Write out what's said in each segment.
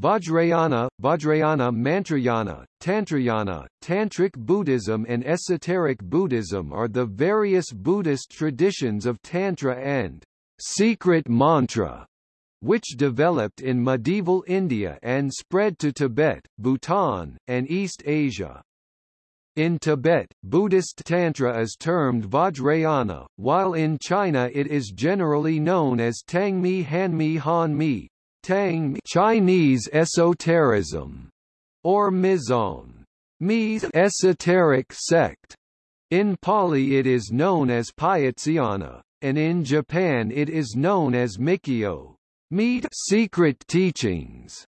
Vajrayana, Vajrayana Mantrayana, Tantrayana, Tantric Buddhism and Esoteric Buddhism are the various Buddhist traditions of Tantra and secret mantra, which developed in medieval India and spread to Tibet, Bhutan, and East Asia. In Tibet, Buddhist Tantra is termed Vajrayana, while in China it is generally known as Tangmi Hanmi Hanmi, Tang Chinese esotericism, or Mizong, Mi esoteric sect. In Pali it is known as Payatsyana, and in Japan it is known as Mikyo, meet secret teachings.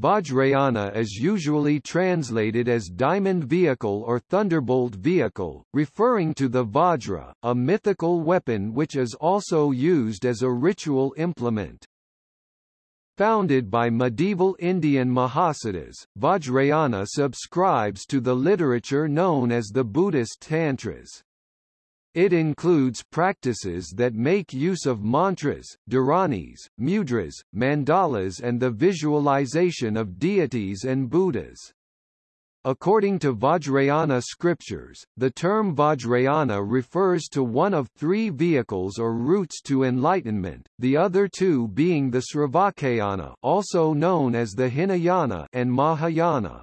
Vajrayana is usually translated as diamond vehicle or thunderbolt vehicle, referring to the Vajra, a mythical weapon which is also used as a ritual implement. Founded by medieval Indian Mahasiddhas, Vajrayana subscribes to the literature known as the Buddhist Tantras. It includes practices that make use of mantras, dharanis, mudras, mandalas and the visualization of deities and Buddhas. According to Vajrayana scriptures, the term Vajrayana refers to one of three vehicles or routes to enlightenment, the other two being the Sravakayana also known as the Hinayana and Mahayana.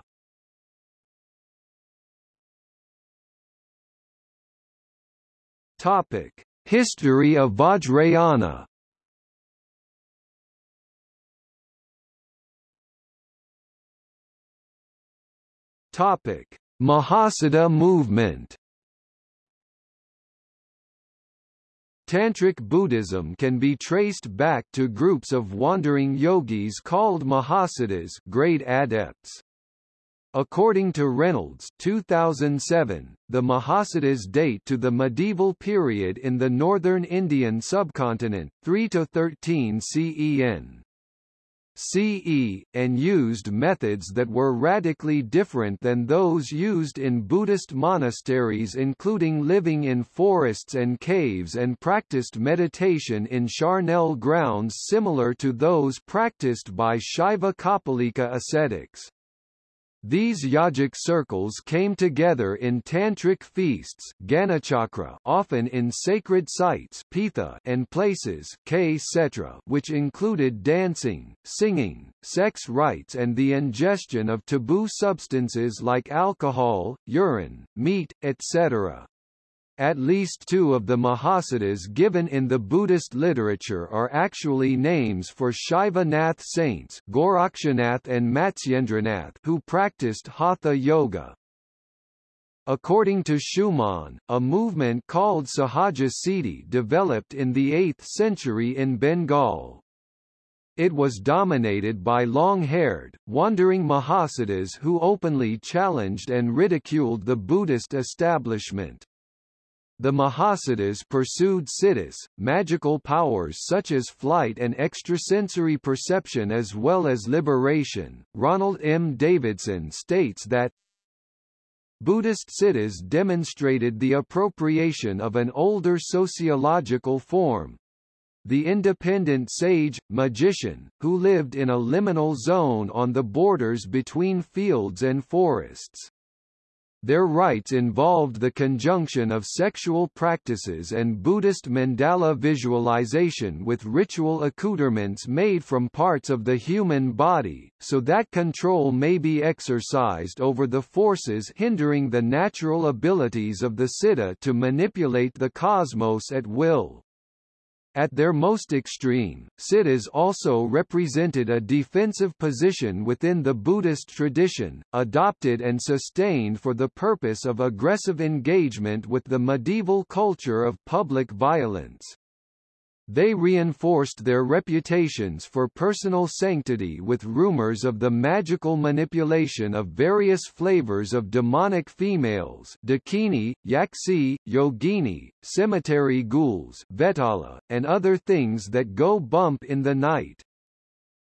Topic: History of Vajrayana Topic: Mahasiddha movement. Tantric Buddhism can be traced back to groups of wandering yogis called Mahasiddhas great adepts. According to Reynolds 2007, the Mahasiddhas date to the medieval period in the northern Indian subcontinent 3 to 13 CEN. CE, and used methods that were radically different than those used in Buddhist monasteries including living in forests and caves and practiced meditation in charnel grounds similar to those practiced by Shaiva Kapalika ascetics. These yogic circles came together in tantric feasts Ganachakra, often in sacred sites pitha and places which included dancing, singing, sex rites and the ingestion of taboo substances like alcohol, urine, meat, etc. At least two of the Mahasiddhas given in the Buddhist literature are actually names for Shaiva Nath saints Gorakshanath and Matsyendranath who practiced Hatha Yoga. According to Schumann, a movement called Sahaja Siddhi developed in the 8th century in Bengal. It was dominated by long-haired, wandering Mahasiddhas who openly challenged and ridiculed the Buddhist establishment. The Mahasiddhas pursued siddhis, magical powers such as flight and extrasensory perception as well as liberation. Ronald M. Davidson states that Buddhist siddhis demonstrated the appropriation of an older sociological form, the independent sage, magician, who lived in a liminal zone on the borders between fields and forests. Their rites involved the conjunction of sexual practices and Buddhist mandala visualization with ritual accoutrements made from parts of the human body, so that control may be exercised over the forces hindering the natural abilities of the siddha to manipulate the cosmos at will. At their most extreme, siddhas also represented a defensive position within the Buddhist tradition, adopted and sustained for the purpose of aggressive engagement with the medieval culture of public violence. They reinforced their reputations for personal sanctity with rumors of the magical manipulation of various flavors of demonic females Dakini, Yaksi, Yogini, cemetery ghouls Vetala, and other things that go bump in the night.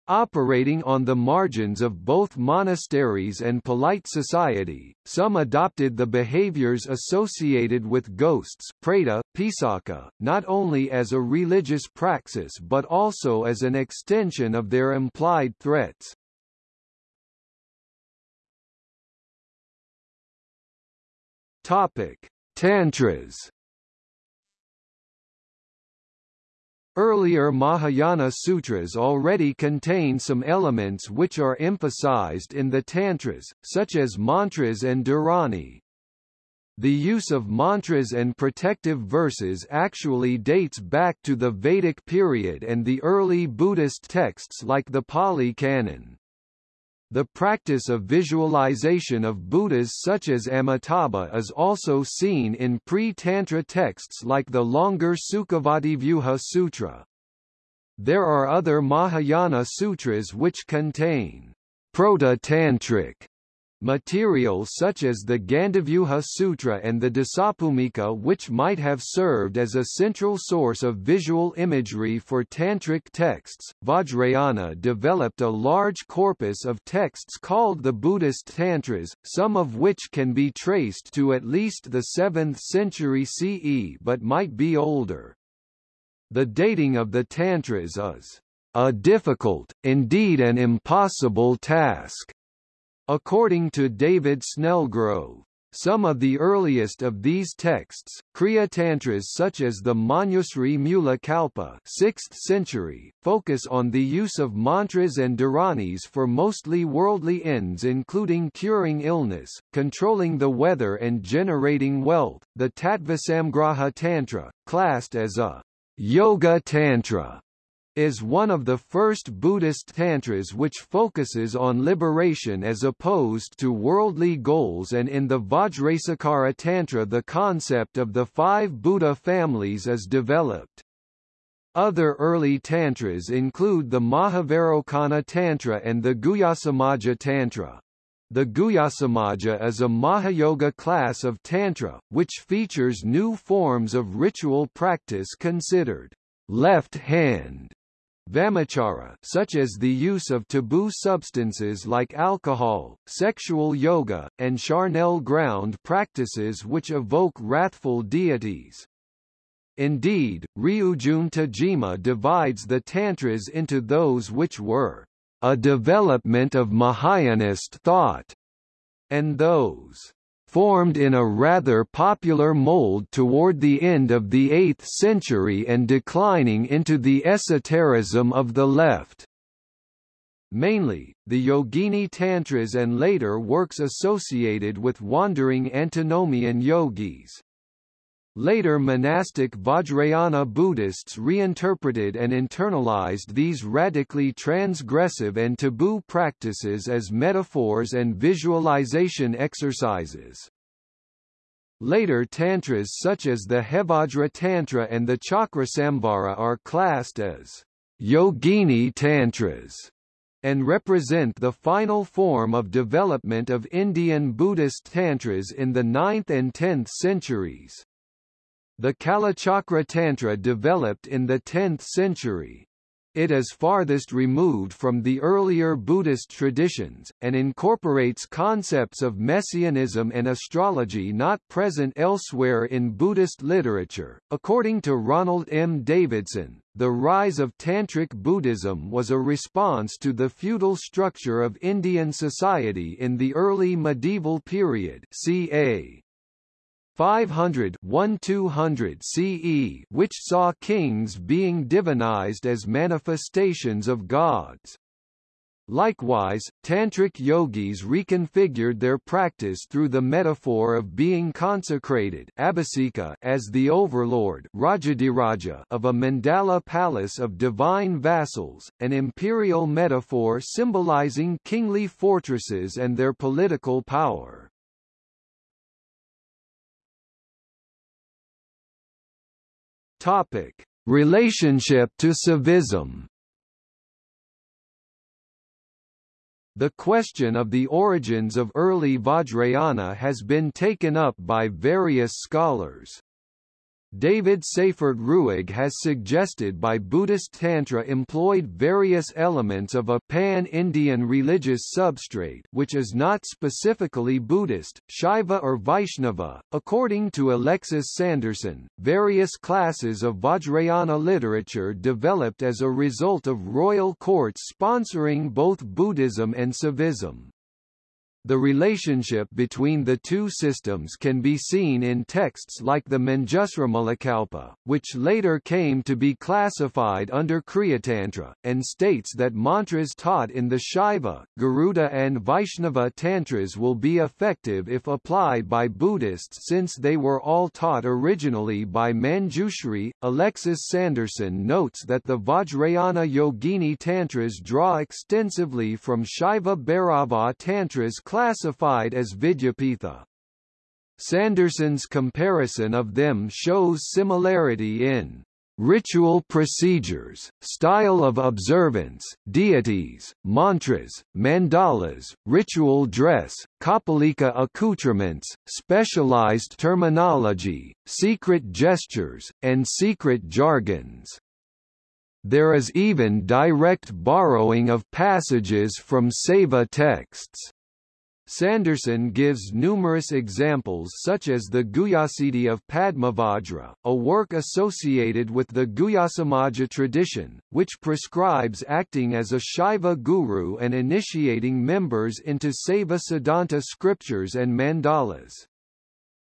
Operating on the margins of both monasteries and polite society, some adopted the behaviors associated with ghosts preta, pisaka, not only as a religious praxis but also as an extension of their implied threats. Topic: Tantras Earlier Mahayana sutras already contain some elements which are emphasized in the Tantras, such as mantras and dharani. The use of mantras and protective verses actually dates back to the Vedic period and the early Buddhist texts like the Pali Canon. The practice of visualization of Buddhas such as Amitabha is also seen in pre-Tantra texts like the longer Sukhavativyuha Sutra. There are other Mahayana sutras which contain proto-tantric Material such as the Gandavyuha Sutra and the Dasabhumika which might have served as a central source of visual imagery for tantric texts, Vajrayana developed a large corpus of texts called the Buddhist Tantras, some of which can be traced to at least the 7th century CE but might be older. The dating of the Tantras is a difficult, indeed an impossible task According to David Snellgrove, some of the earliest of these texts, Kriya Tantras such as the Manjusri Mula Kalpa 6th century, focus on the use of mantras and dharanis for mostly worldly ends including curing illness, controlling the weather and generating wealth. The Tattvasamgraha Tantra, classed as a Yoga Tantra, is one of the first Buddhist tantras which focuses on liberation as opposed to worldly goals and in the Vajrasekhara Tantra the concept of the five Buddha families is developed. Other early tantras include the Mahavairocana Tantra and the Guhyasamaja Tantra. The Guhyasamaja is a Mahayoga class of Tantra, which features new forms of ritual practice considered left hand Vamachara such as the use of taboo substances like alcohol, sexual yoga, and charnel ground practices which evoke wrathful deities. Indeed, Ryujun Tajima divides the Tantras into those which were a development of Mahayanist thought, and those formed in a rather popular mold toward the end of the 8th century and declining into the esotericism of the left. Mainly, the Yogini Tantras and later works associated with wandering antinomian yogis. Later monastic Vajrayana Buddhists reinterpreted and internalized these radically transgressive and taboo practices as metaphors and visualization exercises. Later tantras such as the Hevajra Tantra and the Chakrasamvara are classed as Yogini Tantras and represent the final form of development of Indian Buddhist Tantras in the 9th and 10th centuries. The Kalachakra Tantra developed in the 10th century. It is farthest removed from the earlier Buddhist traditions, and incorporates concepts of messianism and astrology not present elsewhere in Buddhist literature. According to Ronald M. Davidson, the rise of Tantric Buddhism was a response to the feudal structure of Indian society in the early medieval period ca. 500 1200 CE which saw kings being divinized as manifestations of gods. Likewise, Tantric yogis reconfigured their practice through the metaphor of being consecrated abhisika as the overlord of a mandala palace of divine vassals, an imperial metaphor symbolizing kingly fortresses and their political power. Topic: Relationship to Saivism. The question of the origins of early Vajrayana has been taken up by various scholars. David Seyfort Ruegg has suggested by Buddhist Tantra employed various elements of a pan-Indian religious substrate which is not specifically Buddhist, Shaiva or Vaishnava. According to Alexis Sanderson, various classes of Vajrayana literature developed as a result of royal courts sponsoring both Buddhism and Saivism. The relationship between the two systems can be seen in texts like the Manjusrimulakalpa, which later came to be classified under Kriyatantra, and states that mantras taught in the Shaiva, Garuda and Vaishnava tantras will be effective if applied by Buddhists since they were all taught originally by Manjushri. Alexis Sanderson notes that the Vajrayana Yogini tantras draw extensively from Shaiva Bhairava tantras classified as Vidyapitha. Sanderson's comparison of them shows similarity in ritual procedures, style of observance, deities, mantras, mandalas, ritual dress, kapalika accoutrements, specialized terminology, secret gestures, and secret jargons. There is even direct borrowing of passages from Saiva texts. Sanderson gives numerous examples such as the Guhyasiddhi of Padmavajra, a work associated with the Guhyasamaja tradition, which prescribes acting as a Shaiva guru and initiating members into Saiva Siddhanta scriptures and mandalas.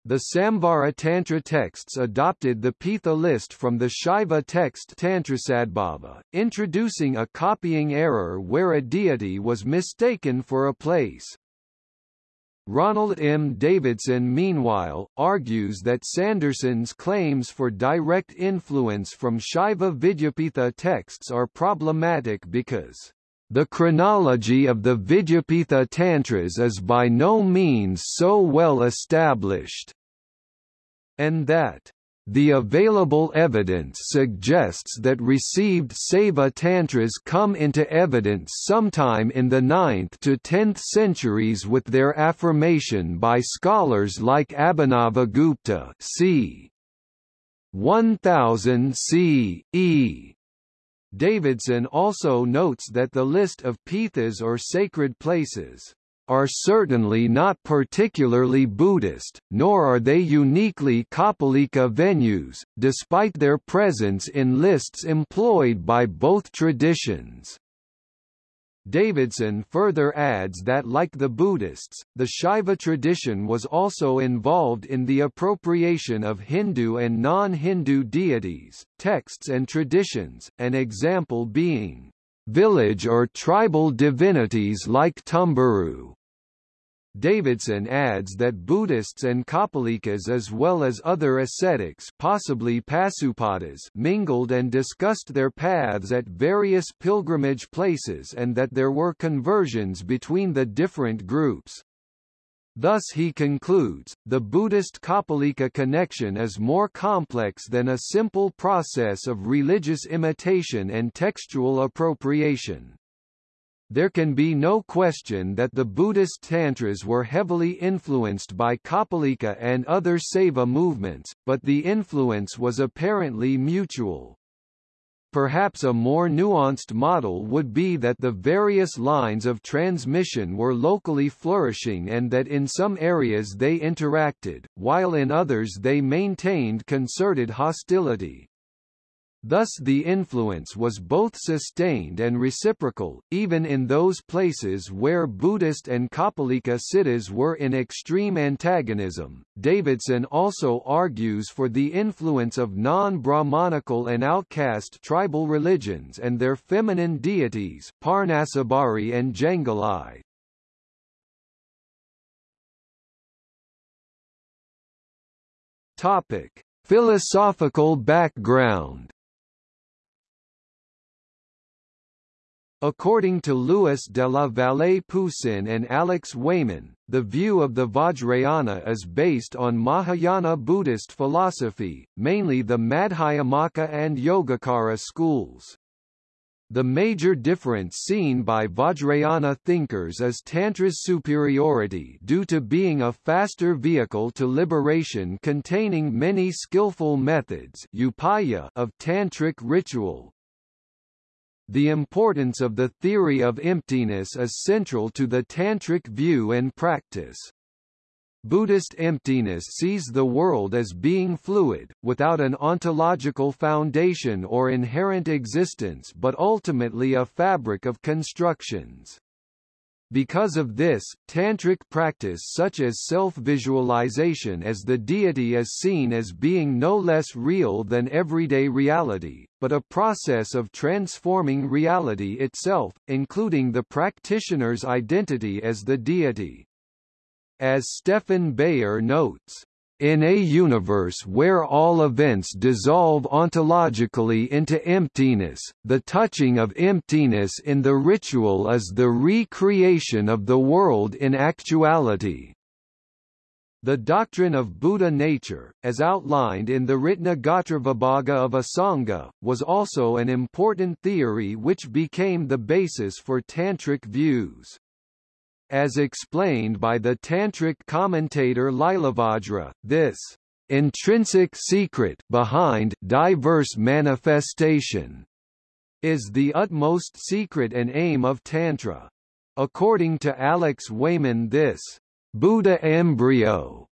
The Samvara Tantra texts adopted the Pitha list from the Shaiva text Tantrasadbhava, introducing a copying error where a deity was mistaken for a place. Ronald M. Davidson meanwhile, argues that Sanderson's claims for direct influence from Shaiva Vidyapitha texts are problematic because the chronology of the Vidyapitha Tantras is by no means so well established, and that the available evidence suggests that received Saiva Tantras come into evidence sometime in the 9th to 10th centuries with their affirmation by scholars like Abhinavagupta c. 1000 C.E. Davidson also notes that the list of pithas or sacred places are certainly not particularly Buddhist, nor are they uniquely Kapalika venues, despite their presence in lists employed by both traditions. Davidson further adds that like the Buddhists, the Shaiva tradition was also involved in the appropriation of Hindu and non-Hindu deities, texts and traditions, an example being village or tribal divinities like Tumburu. Davidson adds that Buddhists and Kapalikas as well as other ascetics possibly Pasupatas mingled and discussed their paths at various pilgrimage places and that there were conversions between the different groups. Thus he concludes, the Buddhist Kapalika connection is more complex than a simple process of religious imitation and textual appropriation. There can be no question that the Buddhist Tantras were heavily influenced by Kapalika and other Saiva movements, but the influence was apparently mutual. Perhaps a more nuanced model would be that the various lines of transmission were locally flourishing and that in some areas they interacted, while in others they maintained concerted hostility. Thus the influence was both sustained and reciprocal, even in those places where Buddhist and Kapalika siddhas were in extreme antagonism. Davidson also argues for the influence of non-Brahmanical and outcast tribal religions and their feminine deities, Parnasabari and Janguli. Topic: Philosophical background According to Louis de la Vallée Poussin and Alex Wayman, the view of the Vajrayana is based on Mahayana Buddhist philosophy, mainly the Madhyamaka and Yogacara schools. The major difference seen by Vajrayana thinkers is Tantra's superiority due to being a faster vehicle to liberation containing many skillful methods upaya of Tantric ritual. The importance of the theory of emptiness is central to the Tantric view and practice. Buddhist emptiness sees the world as being fluid, without an ontological foundation or inherent existence but ultimately a fabric of constructions. Because of this, tantric practice such as self-visualization as the deity is seen as being no less real than everyday reality, but a process of transforming reality itself, including the practitioner's identity as the deity. As Stephan Beyer notes, in a universe where all events dissolve ontologically into emptiness, the touching of emptiness in the ritual is the recreation of the world in actuality. The doctrine of Buddha nature, as outlined in the Ratnagotravibhaga of Asanga, was also an important theory which became the basis for Tantric views. As explained by the Tantric commentator Lilavajra, this intrinsic secret behind diverse manifestation is the utmost secret and aim of Tantra. According to Alex Wayman this Buddha embryo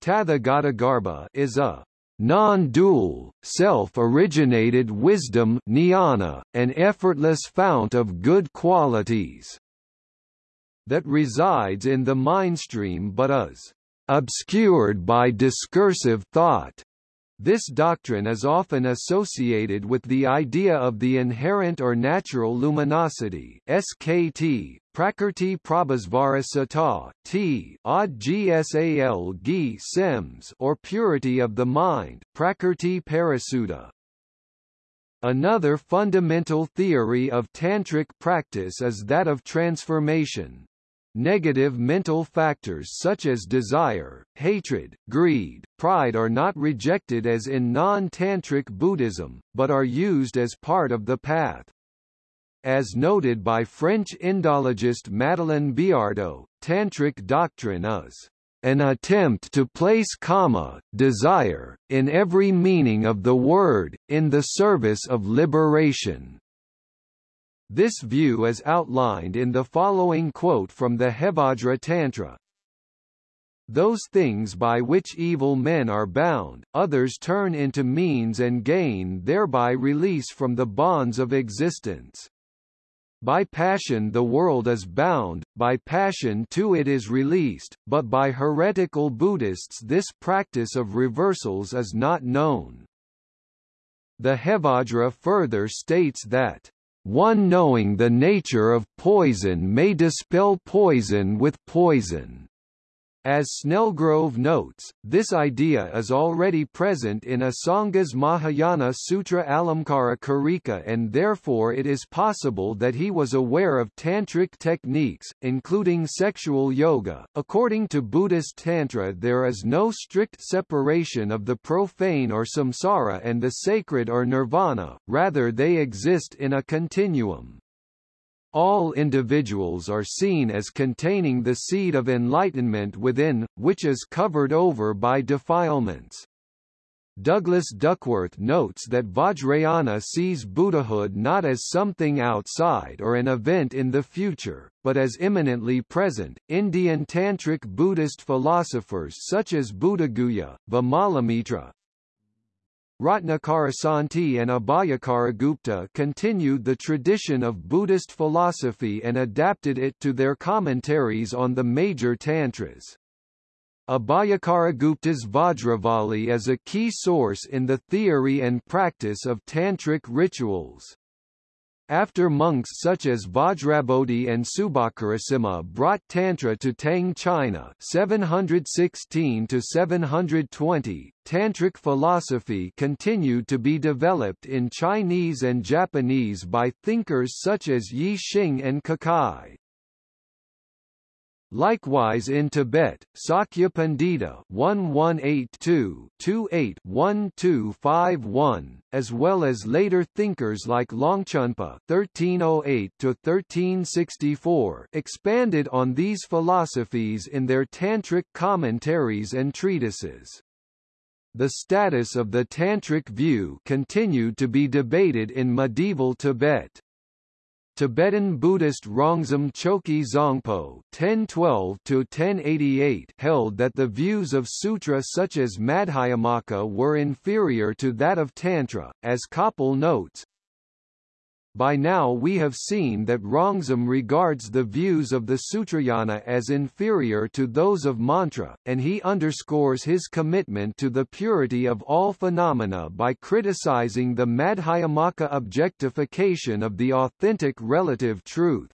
Tathagatagarbha is a non-dual, self-originated wisdom jnana, an effortless fount of good qualities that resides in the mindstream but is obscured by discursive thought. This doctrine is often associated with the idea of the inherent or natural luminosity SKT, Prakrti Prabhasvara T, Odd Gsal Gi Sims or purity of the mind Prakrti Parisuddha. Another fundamental theory of tantric practice is that of transformation. Negative mental factors such as desire, hatred, greed, pride are not rejected as in non-tantric Buddhism, but are used as part of the path. As noted by French Indologist Madeleine Biardeau, Tantric doctrine is an attempt to place kama, desire, in every meaning of the word, in the service of liberation. This view is outlined in the following quote from the Hevajra Tantra. Those things by which evil men are bound, others turn into means and gain thereby release from the bonds of existence. By passion the world is bound, by passion too it is released, but by heretical Buddhists this practice of reversals is not known. The Hevajra further states that one knowing the nature of poison may dispel poison with poison. As Snellgrove notes, this idea is already present in Asanga's Mahayana Sutra Alamkara Karika and therefore it is possible that he was aware of tantric techniques, including sexual yoga. According to Buddhist Tantra there is no strict separation of the profane or samsara and the sacred or nirvana, rather they exist in a continuum. All individuals are seen as containing the seed of enlightenment within, which is covered over by defilements. Douglas Duckworth notes that Vajrayana sees Buddhahood not as something outside or an event in the future, but as imminently present. Indian Tantric Buddhist philosophers such as Buddhaguhya, Vimalamitra, Ratnakarasanti and Abhayakaragupta continued the tradition of Buddhist philosophy and adapted it to their commentaries on the major tantras. Abhayakaragupta's Vajravali is a key source in the theory and practice of tantric rituals. After monks such as Vajrabodhi and Subhakarasimha brought Tantra to Tang China 716 to 720, Tantric philosophy continued to be developed in Chinese and Japanese by thinkers such as Yi Xing and Kukai. Likewise in Tibet, Sakya Pandita 1182-28-1251, as well as later thinkers like Longchenpa (1308–1364) expanded on these philosophies in their tantric commentaries and treatises. The status of the tantric view continued to be debated in medieval Tibet. Tibetan Buddhist Rongzom Choki Zongpo (1012–1088) held that the views of sutra such as Madhyamaka were inferior to that of Tantra, as Koppel notes. By now we have seen that Rongzom regards the views of the Sutrayana as inferior to those of Mantra, and he underscores his commitment to the purity of all phenomena by criticizing the Madhyamaka objectification of the authentic relative truth.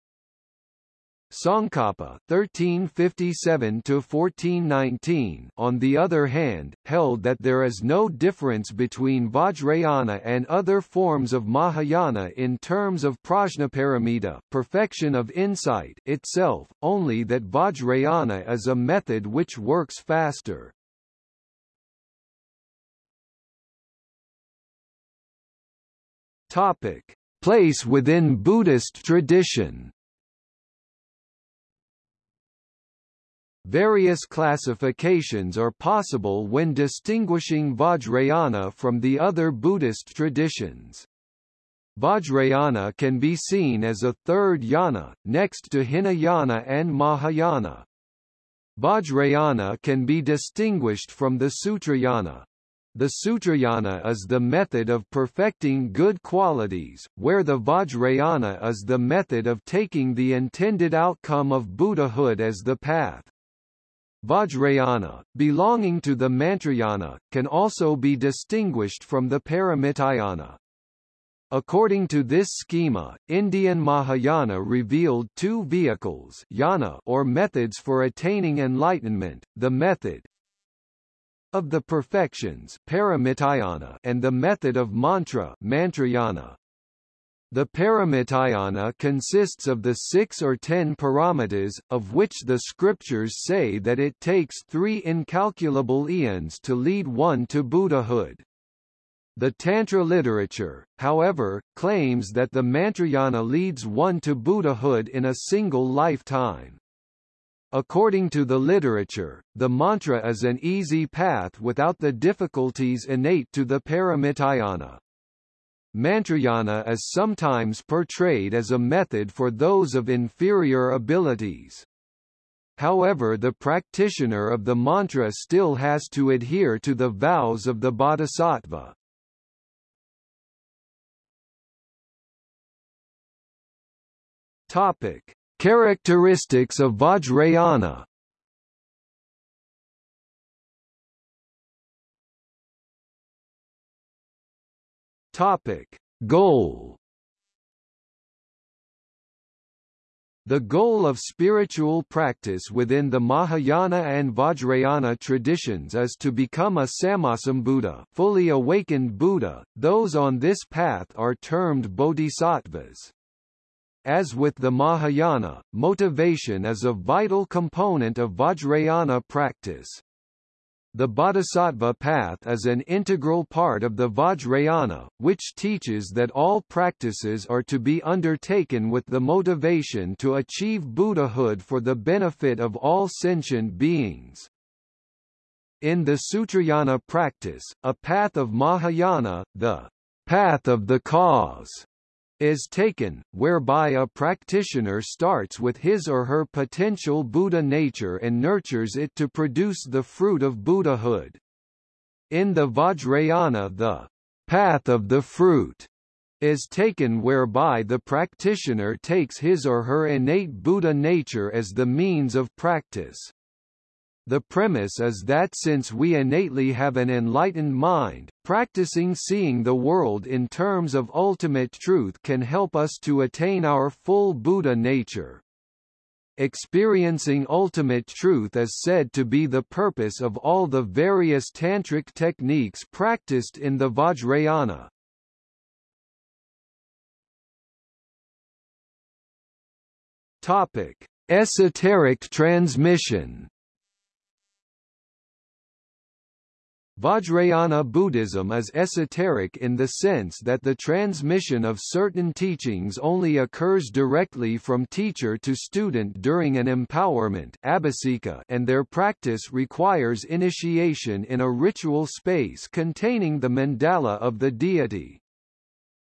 Tsongkhapa (1357–1419), on the other hand, held that there is no difference between Vajrayana and other forms of Mahayana in terms of prajnaparamita, perfection of insight itself, only that Vajrayana is a method which works faster. Topic: Place within Buddhist tradition. Various classifications are possible when distinguishing Vajrayana from the other Buddhist traditions. Vajrayana can be seen as a third yana, next to Hinayana and Mahayana. Vajrayana can be distinguished from the Sutrayana. The Sutrayana is the method of perfecting good qualities, where the Vajrayana is the method of taking the intended outcome of Buddhahood as the path. Vajrayana, belonging to the Mantrayana, can also be distinguished from the Paramitayana. According to this schema, Indian Mahayana revealed two vehicles yana or methods for attaining enlightenment, the method of the perfections Paramitayana and the method of mantra Mantrayana. The Paramitayana consists of the six or ten paramitas, of which the scriptures say that it takes three incalculable eons to lead one to Buddhahood. The Tantra literature, however, claims that the Mantrayana leads one to Buddhahood in a single lifetime. According to the literature, the mantra is an easy path without the difficulties innate to the Paramitayana. Mantrayana is sometimes portrayed as a method for those of inferior abilities. However the practitioner of the mantra still has to adhere to the vows of the bodhisattva. Topic. Characteristics of Vajrayana Topic: Goal The goal of spiritual practice within the Mahayana and Vajrayana traditions is to become a Sammasambuddha fully awakened Buddha, those on this path are termed bodhisattvas. As with the Mahayana, motivation is a vital component of Vajrayana practice. The Bodhisattva path is an integral part of the Vajrayana, which teaches that all practices are to be undertaken with the motivation to achieve Buddhahood for the benefit of all sentient beings. In the Sutrayana practice, a path of Mahayana, the path of the cause, is taken, whereby a practitioner starts with his or her potential Buddha nature and nurtures it to produce the fruit of Buddhahood. In the Vajrayana the path of the fruit is taken whereby the practitioner takes his or her innate Buddha nature as the means of practice. The premise is that since we innately have an enlightened mind, practicing seeing the world in terms of ultimate truth can help us to attain our full Buddha nature. Experiencing ultimate truth is said to be the purpose of all the various tantric techniques practiced in the Vajrayana. Topic: Esoteric transmission Vajrayana Buddhism is esoteric in the sense that the transmission of certain teachings only occurs directly from teacher to student during an empowerment and their practice requires initiation in a ritual space containing the mandala of the deity.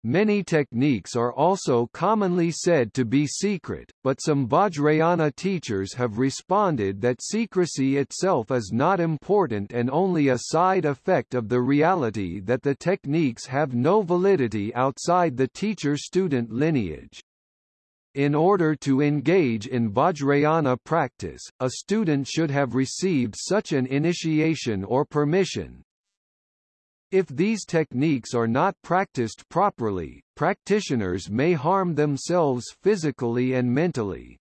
Many techniques are also commonly said to be secret, but some Vajrayana teachers have responded that secrecy itself is not important and only a side effect of the reality that the techniques have no validity outside the teacher-student lineage. In order to engage in Vajrayana practice, a student should have received such an initiation or permission, if these techniques are not practiced properly, practitioners may harm themselves physically and mentally.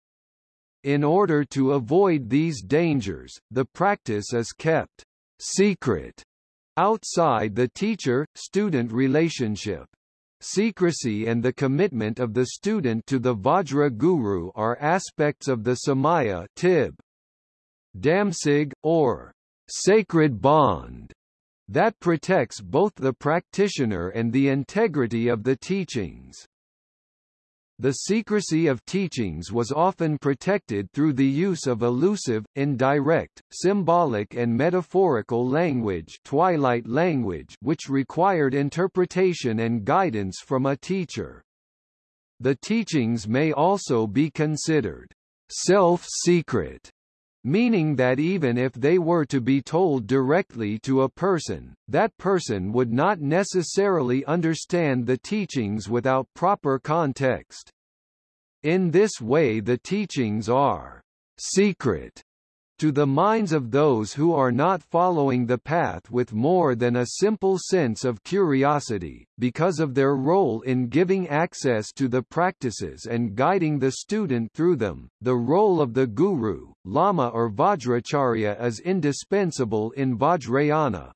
In order to avoid these dangers, the practice is kept secret outside the teacher-student relationship. Secrecy and the commitment of the student to the Vajra Guru are aspects of the Samaya tib. Damsig, or sacred bond, that protects both the practitioner and the integrity of the teachings. The secrecy of teachings was often protected through the use of elusive, indirect, symbolic and metaphorical language, twilight language which required interpretation and guidance from a teacher. The teachings may also be considered self-secret meaning that even if they were to be told directly to a person, that person would not necessarily understand the teachings without proper context. In this way the teachings are secret to the minds of those who are not following the path with more than a simple sense of curiosity, because of their role in giving access to the practices and guiding the student through them. The role of the guru, lama or vajracharya is indispensable in Vajrayana.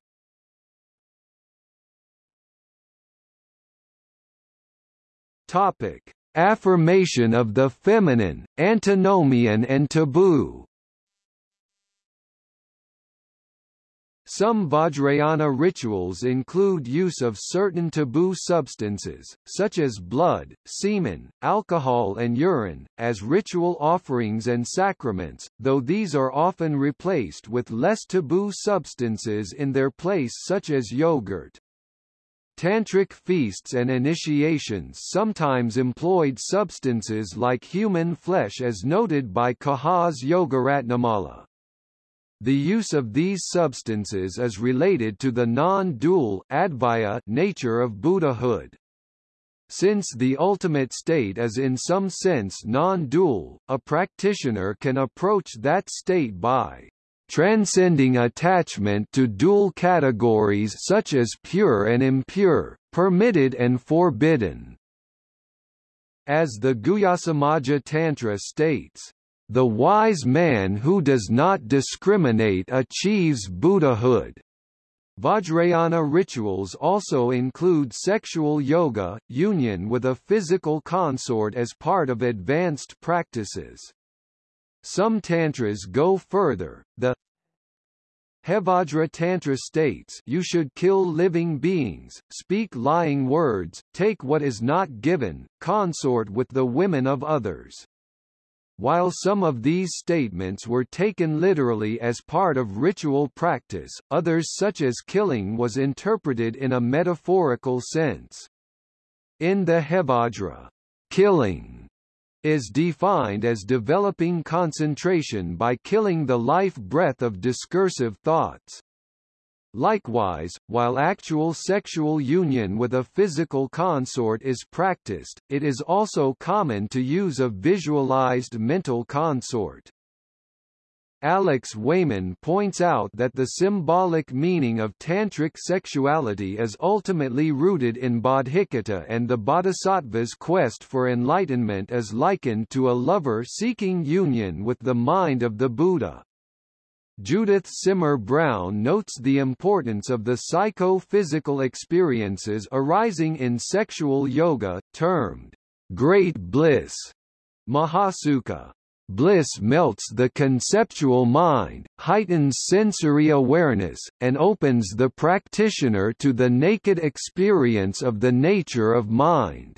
Topic: Affirmation of the feminine, antinomian and taboo. Some Vajrayana rituals include use of certain taboo substances, such as blood, semen, alcohol and urine, as ritual offerings and sacraments, though these are often replaced with less taboo substances in their place such as yogurt. Tantric feasts and initiations sometimes employed substances like human flesh as noted by Kaha's Yogaratnamala. The use of these substances is related to the non-dual nature of Buddhahood. Since the ultimate state is in some sense non-dual, a practitioner can approach that state by transcending attachment to dual categories such as pure and impure, permitted and forbidden. As the Guhyasamaja Tantra states, the wise man who does not discriminate achieves Buddhahood. Vajrayana rituals also include sexual yoga, union with a physical consort as part of advanced practices. Some tantras go further. The Hevajra Tantra states you should kill living beings, speak lying words, take what is not given, consort with the women of others. While some of these statements were taken literally as part of ritual practice, others such as killing was interpreted in a metaphorical sense. In the Hevajra, killing is defined as developing concentration by killing the life breath of discursive thoughts. Likewise, while actual sexual union with a physical consort is practiced, it is also common to use a visualized mental consort. Alex Wayman points out that the symbolic meaning of tantric sexuality is ultimately rooted in bodhicitta and the bodhisattva's quest for enlightenment is likened to a lover seeking union with the mind of the Buddha. Judith Simmer Brown notes the importance of the psycho-physical experiences arising in sexual yoga, termed great bliss, mahasukha. Bliss melts the conceptual mind, heightens sensory awareness, and opens the practitioner to the naked experience of the nature of mind.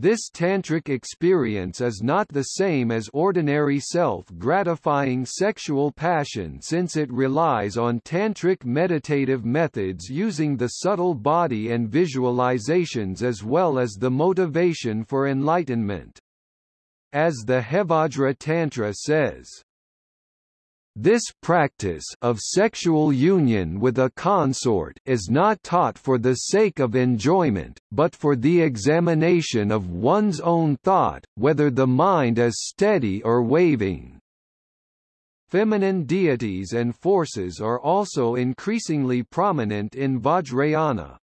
This tantric experience is not the same as ordinary self-gratifying sexual passion since it relies on tantric meditative methods using the subtle body and visualizations as well as the motivation for enlightenment. As the Hevajra Tantra says, this practice of sexual union with a consort is not taught for the sake of enjoyment, but for the examination of one's own thought, whether the mind is steady or waving. Feminine deities and forces are also increasingly prominent in Vajrayana.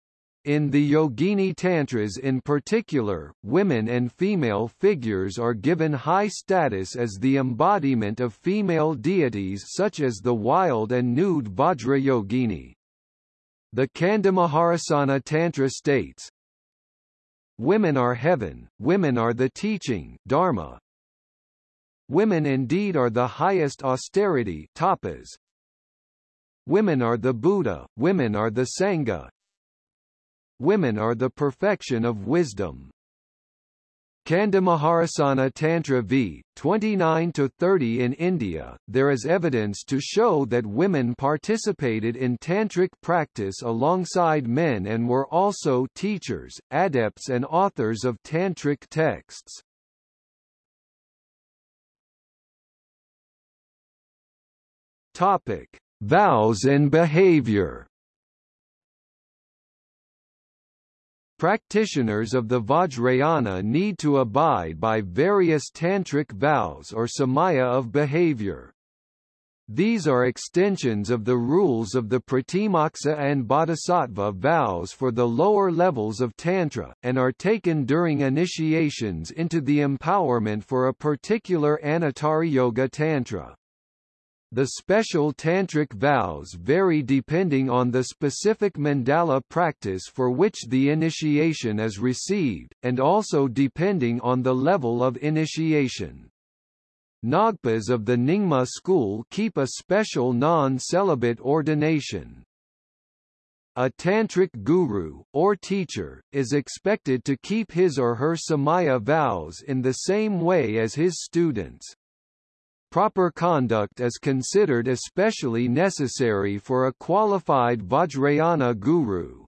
In the Yogini Tantras in particular, women and female figures are given high status as the embodiment of female deities such as the wild and nude Vajrayogini. The Candamaharosana Tantra states, Women are heaven, women are the teaching dharma. Women indeed are the highest austerity tapas. Women are the Buddha, women are the Sangha, Women are the perfection of wisdom. Candamaharosana Tantra v. 29-30 In India, there is evidence to show that women participated in tantric practice alongside men and were also teachers, adepts and authors of tantric texts. Topic: Vows and behavior. Practitioners of the Vajrayana need to abide by various tantric vows or samaya of behavior. These are extensions of the rules of the Pratimoksa and Bodhisattva vows for the lower levels of Tantra, and are taken during initiations into the empowerment for a particular Anuttara Yoga Tantra. The special tantric vows vary depending on the specific mandala practice for which the initiation is received, and also depending on the level of initiation. Ngagpas of the Nyingma school keep a special non-celibate ordination. A tantric guru, or teacher, is expected to keep his or her samaya vows in the same way as his students. Proper conduct is considered especially necessary for a qualified Vajrayana guru.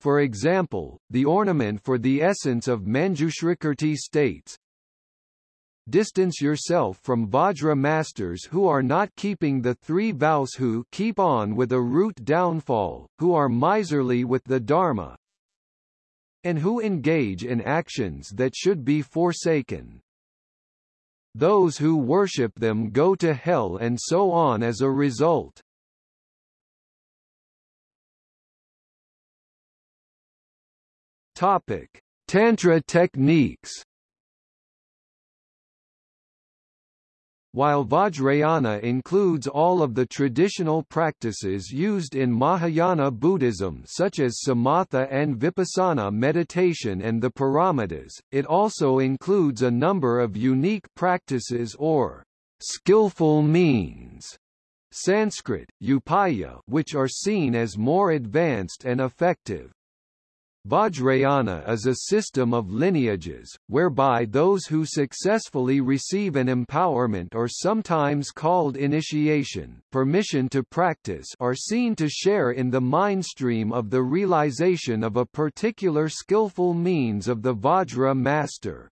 For example, the ornament for the essence of Manjushrikirti states, Distance yourself from Vajra masters who are not keeping the three vows who keep on with a root downfall, who are miserly with the Dharma, and who engage in actions that should be forsaken. Those who worship them go to hell and so on as a result. Topic: Tantra techniques While Vajrayana includes all of the traditional practices used in Mahayana Buddhism such as samatha and vipassana meditation and the paramitas, it also includes a number of unique practices or skillful means Sanskrit, upaya which are seen as more advanced and effective. Vajrayana is a system of lineages, whereby those who successfully receive an empowerment or sometimes called initiation permission to practice are seen to share in the mindstream of the realization of a particular skillful means of the Vajra master.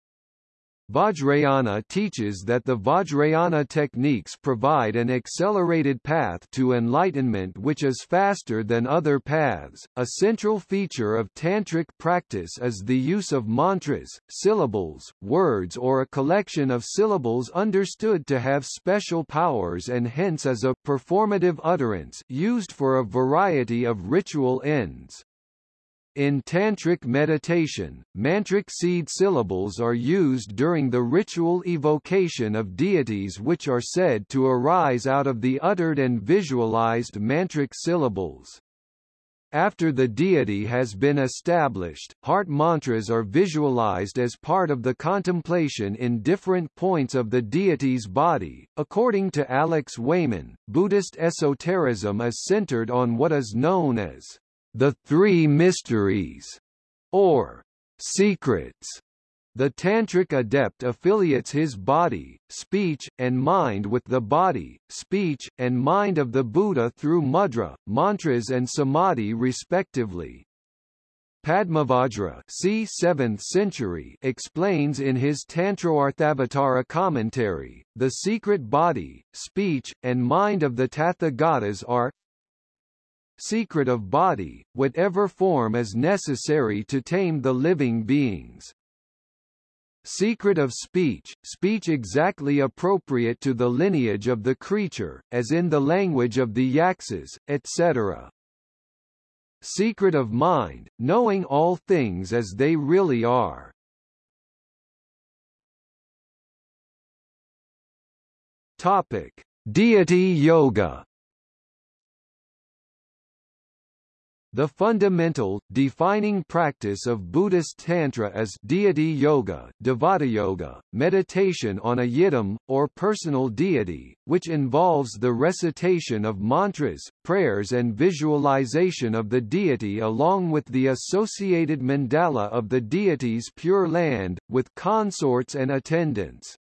Vajrayana teaches that the Vajrayana techniques provide an accelerated path to enlightenment which is faster than other paths. A central feature of tantric practice is the use of mantras, syllables, words or a collection of syllables understood to have special powers and hence as a performative utterance used for a variety of ritual ends. In tantric meditation, mantric seed syllables are used during the ritual evocation of deities which are said to arise out of the uttered and visualized mantric syllables. After the deity has been established, heart mantras are visualized as part of the contemplation in different points of the deity's body. According to Alex Wayman, Buddhist esotericism is centered on what is known as the Three Mysteries, or secrets the Tantric adept affiliates his body, speech, and mind with the body, speech, and mind of the Buddha through mudra, mantras and samadhi respectively. Padmavajra c. 7th century explains in his Tantrarthavatara commentary, the secret body, speech, and mind of the Tathagatas are secret of body, whatever form is necessary to tame the living beings. Secret of speech, speech exactly appropriate to the lineage of the creature, as in the language of the Yakshas, etc. Secret of mind, knowing all things as they really are. Topic: Deity Yoga The fundamental, defining practice of Buddhist Tantra is deity yoga, devata yoga, meditation on a yidam, or personal deity, which involves the recitation of mantras, prayers and visualization of the deity along with the associated mandala of the deity's pure land, with consorts and attendants.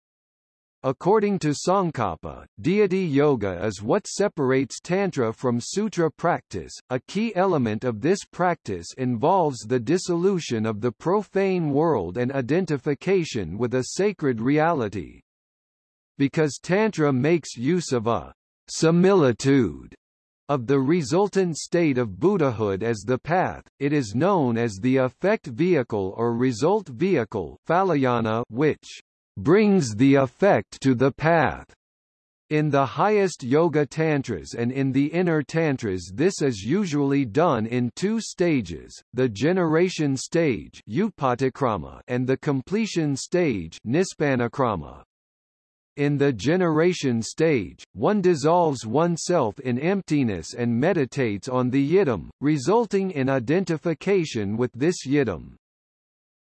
According to Tsongkhapa, deity yoga is what separates Tantra from Sutra practice. A key element of this practice involves the dissolution of the profane world and identification with a sacred reality. Because Tantra makes use of a similitude of the resultant state of Buddhahood as the path, it is known as the effect vehicle or result vehicle which brings the effect to the path. In the highest yoga tantras and in the inner tantras this is usually done in two stages, the generation stage and the completion stage in the generation stage, one dissolves oneself in emptiness and meditates on the yidam, resulting in identification with this yidam.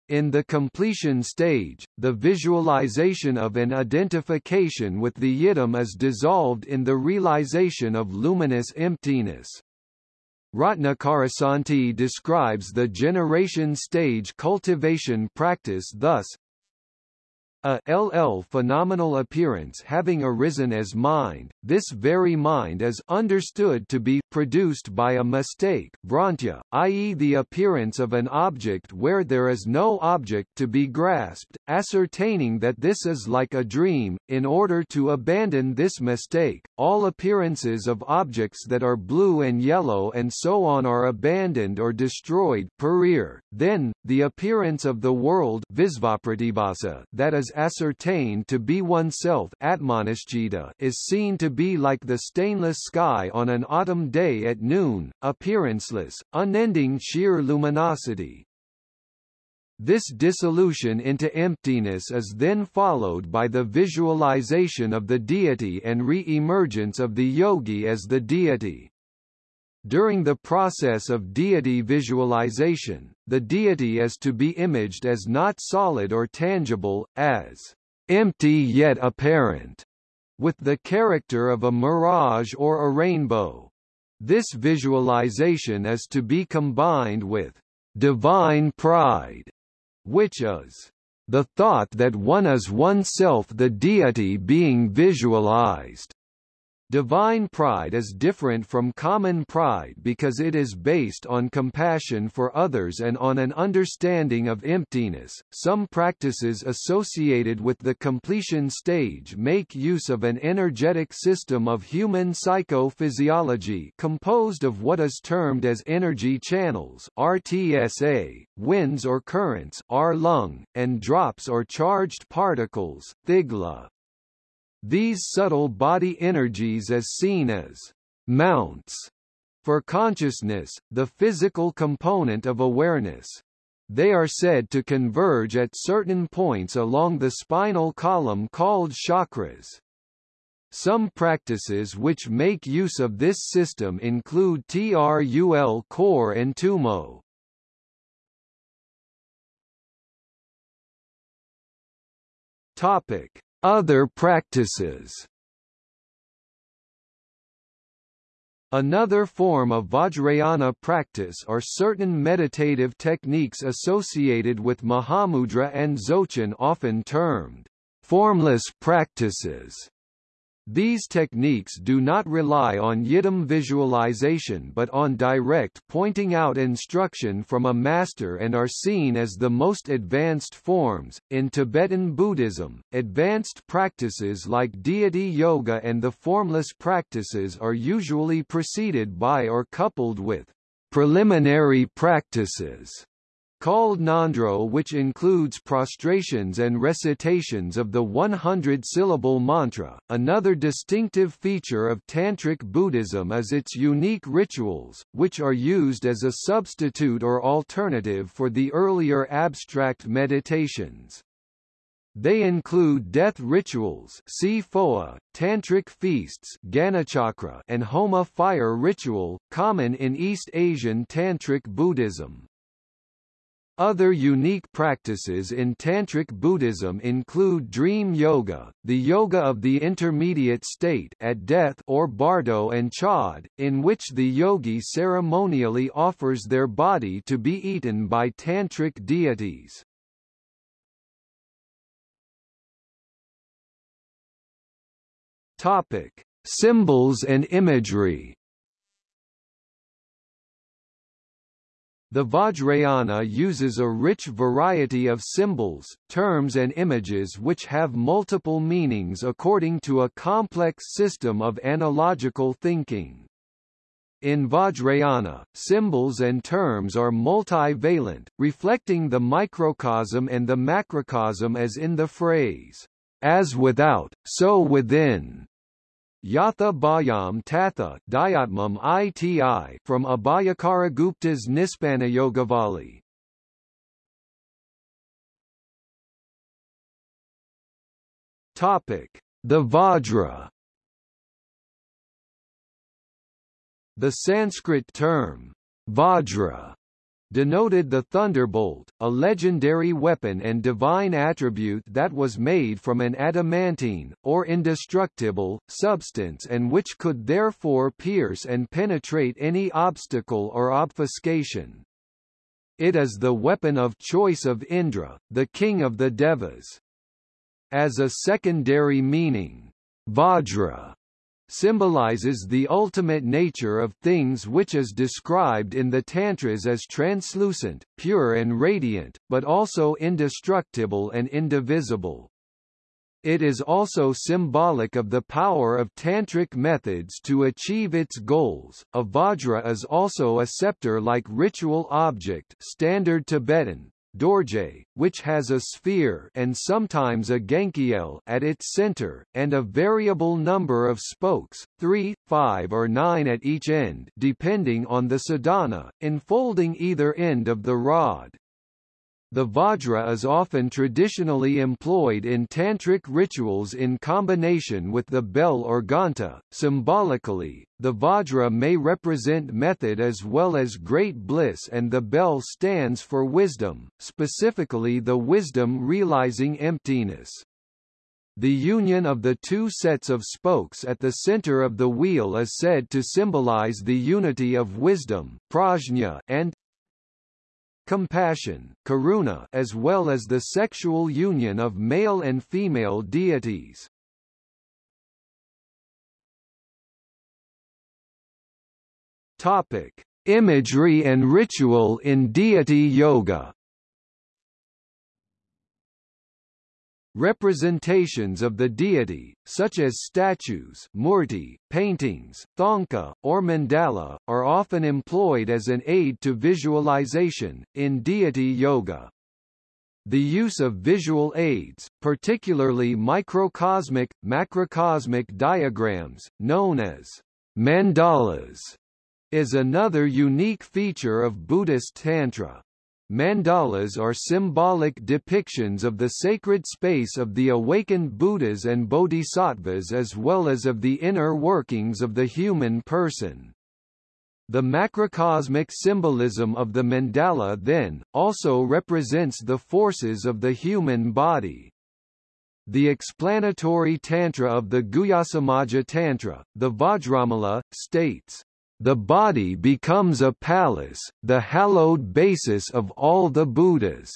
In the completion stage, the visualization of an identification with the yidam is dissolved in the realization of luminous emptiness. Ratnakarasanti describes the generation stage cultivation practice thus, a LL phenomenal appearance having arisen as mind, this very mind is understood to be produced by a mistake Bhrantya, i.e. the appearance of an object where there is no object to be grasped, ascertaining that this is like a dream, in order to abandon this mistake, all appearances of objects that are blue and yellow and so on are abandoned or destroyed perir. then, the appearance of the world that is ascertained to be oneself is seen to be like the stainless sky on an autumn day at noon, appearanceless, unending sheer luminosity. This dissolution into emptiness is then followed by the visualization of the deity and re-emergence of the yogi as the deity. During the process of deity visualization, the deity is to be imaged as not solid or tangible, as empty yet apparent, with the character of a mirage or a rainbow. This visualization is to be combined with divine pride, which is the thought that one is oneself the deity being visualized. Divine pride is different from common pride because it is based on compassion for others and on an understanding of emptiness. Some practices associated with the completion stage make use of an energetic system of human psychophysiology composed of what is termed as energy channels RTSA, winds or currents R lung, and drops or charged particles Thigla. These subtle body energies as seen as mounts for consciousness, the physical component of awareness. They are said to converge at certain points along the spinal column called chakras. Some practices which make use of this system include Trul khor and Tummo. Topic: Other practices. Another form of Vajrayana practice are certain meditative techniques associated with Mahamudra and Dzogchen often termed formless practices. These techniques do not rely on yidam visualization but on direct pointing out instruction from a master and are seen as the most advanced forms. In Tibetan Buddhism, advanced practices like deity yoga and the formless practices are usually preceded by or coupled with preliminary practices called Ngondro which includes prostrations and recitations of the 100-syllable mantra. Another distinctive feature of Tantric Buddhism is its unique rituals, which are used as a substitute or alternative for the earlier abstract meditations. They include death rituals see Phowa, tantric feasts Ganachakra, and Homa fire ritual, common in East Asian Tantric Buddhism. Other unique practices in Tantric Buddhism include dream yoga, the yoga of the intermediate state at death or bardo and chod, in which the yogi ceremonially offers their body to be eaten by tantric deities. Topic: Symbols and imagery. The Vajrayana uses a rich variety of symbols, terms and images which have multiple meanings according to a complex system of analogical thinking. In Vajrayana, symbols and terms are multivalent, reflecting the microcosm and the macrocosm as in the phrase, as without, so within. Yatha Bhayam Tatha Dayatmam ITI from Abhayakaragupta's Yogavali. Topic: The Vajra. The Sanskrit term Vajra denoted the thunderbolt, a legendary weapon and divine attribute that was made from an adamantine, or indestructible, substance and which could therefore pierce and penetrate any obstacle or obfuscation. It is the weapon of choice of Indra, the king of the Devas. As a secondary meaning, Vajra symbolizes the ultimate nature of things which is described in the Tantras as translucent, pure and radiant, but also indestructible and indivisible. It is also symbolic of the power of tantric methods to achieve its goals. A vajra is also a scepter-like ritual object, standard Tibetan, Dorje, which has a sphere and sometimes a gankyil at its center, and a variable number of spokes, three, five or nine at each end depending on the sadhana, enfolding either end of the rod. The Vajra is often traditionally employed in tantric rituals in combination with the bell or ghanta. Symbolically, the Vajra may represent method as well as great bliss and the bell stands for wisdom, specifically the wisdom realizing emptiness. The union of the two sets of spokes at the center of the wheel is said to symbolize the unity of wisdom prajna and compassion, karuna, as well as the sexual union of male and female deities. Topic: Imagery and ritual in deity yoga. Representations of the deity, such as statues murti, paintings, thangka, or mandala, are often employed as an aid to visualization, in deity yoga. The use of visual aids, particularly microcosmic, macrocosmic diagrams, known as mandalas, is another unique feature of Buddhist Tantra. Mandalas are symbolic depictions of the sacred space of the awakened Buddhas and Bodhisattvas as well as of the inner workings of the human person. The macrocosmic symbolism of the mandala then, also represents the forces of the human body. The explanatory tantra of the Guhyasamaja Tantra, the Vajramala, states, the body becomes a palace, the hallowed basis of all the Buddhas.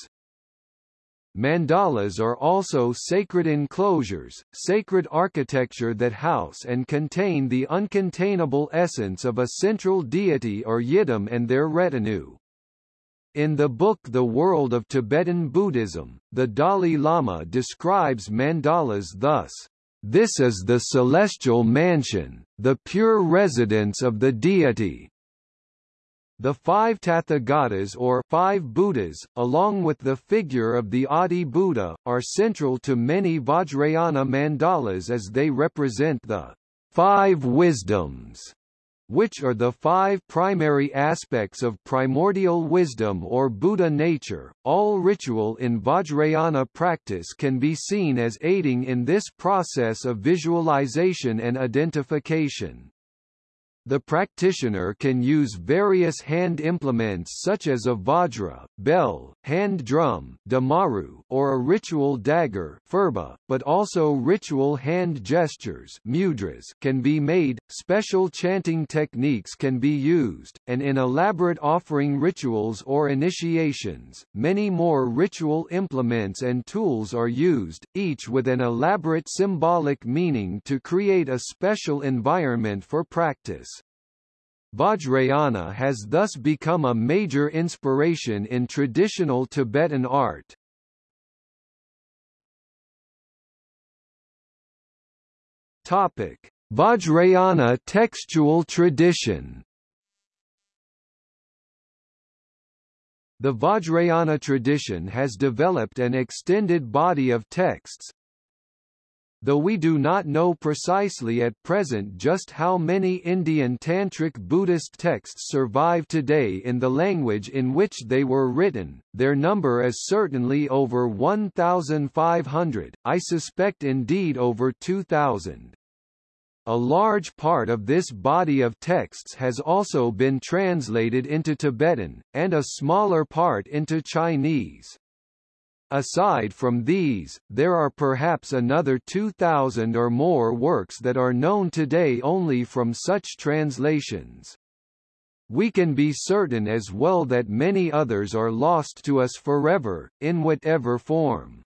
Mandalas are also sacred enclosures, sacred architecture that house and contain the uncontainable essence of a central deity or yidam and their retinue. In the book The World of Tibetan Buddhism, the Dalai Lama describes mandalas thus. This is the celestial mansion, the pure residence of the deity. The five Tathagatas or five Buddhas, along with the figure of the Adi Buddha, are central to many Vajrayana mandalas as they represent the five wisdoms which are the five primary aspects of primordial wisdom or Buddha nature. All ritual in Vajrayana practice can be seen as aiding in this process of visualization and identification. The practitioner can use various hand implements such as a vajra, bell, hand drum damaru, or a ritual dagger phurba, but also ritual hand gestures mudras can be made, special chanting techniques can be used, and in elaborate offering rituals or initiations, many more ritual implements and tools are used, each with an elaborate symbolic meaning to create a special environment for practice. Vajrayana has thus become a major inspiration in traditional Tibetan art. Topic: Vajrayana textual tradition. The Vajrayana tradition has developed an extended body of texts, though we do not know precisely at present just how many Indian Tantric Buddhist texts survive today in the language in which they were written, their number is certainly over 1,500, I suspect indeed over 2,000. A large part of this body of texts has also been translated into Tibetan, and a smaller part into Chinese. Aside from these, there are perhaps another 2,000 or more works that are known today only from such translations. We can be certain as well that many others are lost to us forever, in whatever form.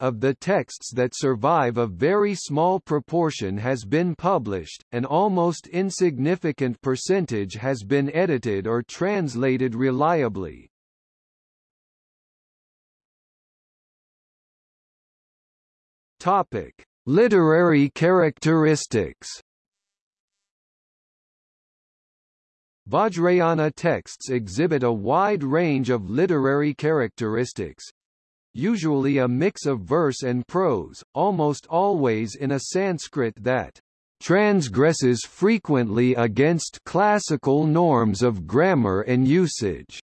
Of the texts that survive a very small proportion has been published, an almost insignificant percentage has been edited or translated reliably. Topic: Literary characteristics. Vajrayana texts exhibit a wide range of literary characteristics, usually a mix of verse and prose, almost always in a Sanskrit that transgresses frequently against classical norms of grammar and usage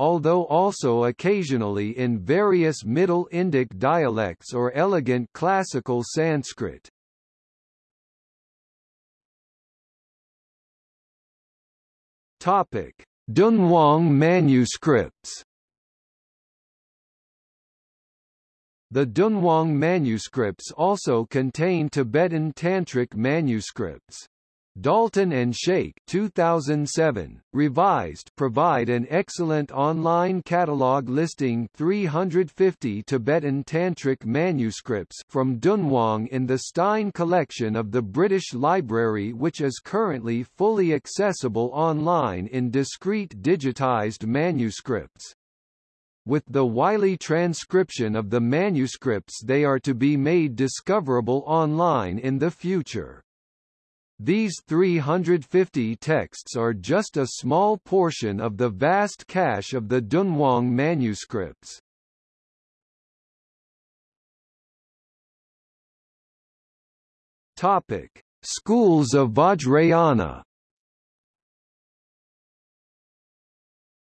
although also occasionally in various Middle Indic dialects or elegant classical Sanskrit. Topic: Dunhuang manuscripts. The Dunhuang manuscripts also contain Tibetan Tantric manuscripts. Dalton and Schaik 2007, revised provide an excellent online catalog listing 350 Tibetan Tantric manuscripts from Dunhuang in the Stein collection of the British Library which is currently fully accessible online in discrete digitized manuscripts. With the Wylie transcription of the manuscripts they are to be made discoverable online in the future. These 350 texts are just a small portion of the vast cache of the Dunhuang manuscripts. Topic: Schools of Vajrayana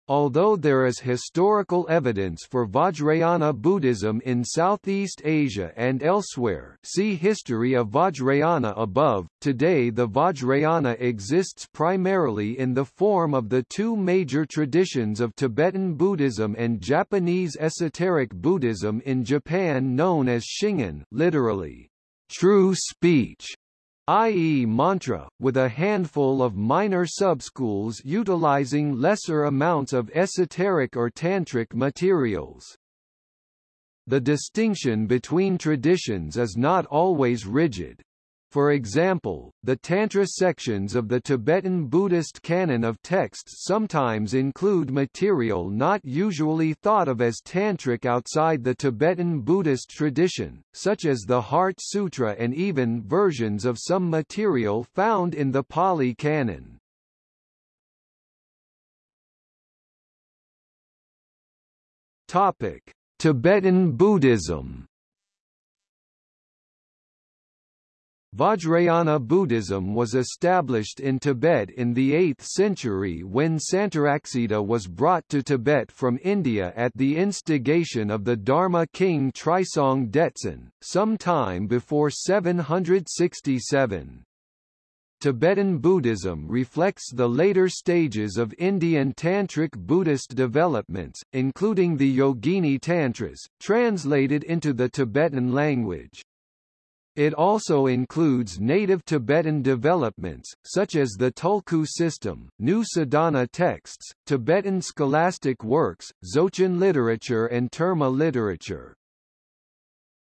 Although there is historical evidence for Vajrayana Buddhism in Southeast Asia and elsewhere see History of Vajrayana above, today the Vajrayana exists primarily in the form of the two major traditions of Tibetan Buddhism and Japanese esoteric Buddhism in Japan known as Shingon literally, true speech, i.e. mantra, with a handful of minor subschools utilizing lesser amounts of esoteric or tantric materials. The distinction between traditions is not always rigid. For example, the Tantra sections of the Tibetan Buddhist canon of texts sometimes include material not usually thought of as tantric outside the Tibetan Buddhist tradition, such as the Heart Sutra and even versions of some material found in the Pali canon. Topic: Tibetan Buddhism Vajrayana Buddhism was established in Tibet in the 8th century when Santaraksita was brought to Tibet from India at the instigation of the Dharma king Trisong Detsen, some time before 767. Tibetan Buddhism reflects the later stages of Indian Tantric Buddhist developments, including the Yogini Tantras, translated into the Tibetan language. It also includes native Tibetan developments, such as the Tulku system, new sadhana texts, Tibetan scholastic works, Dzogchen literature and Terma literature.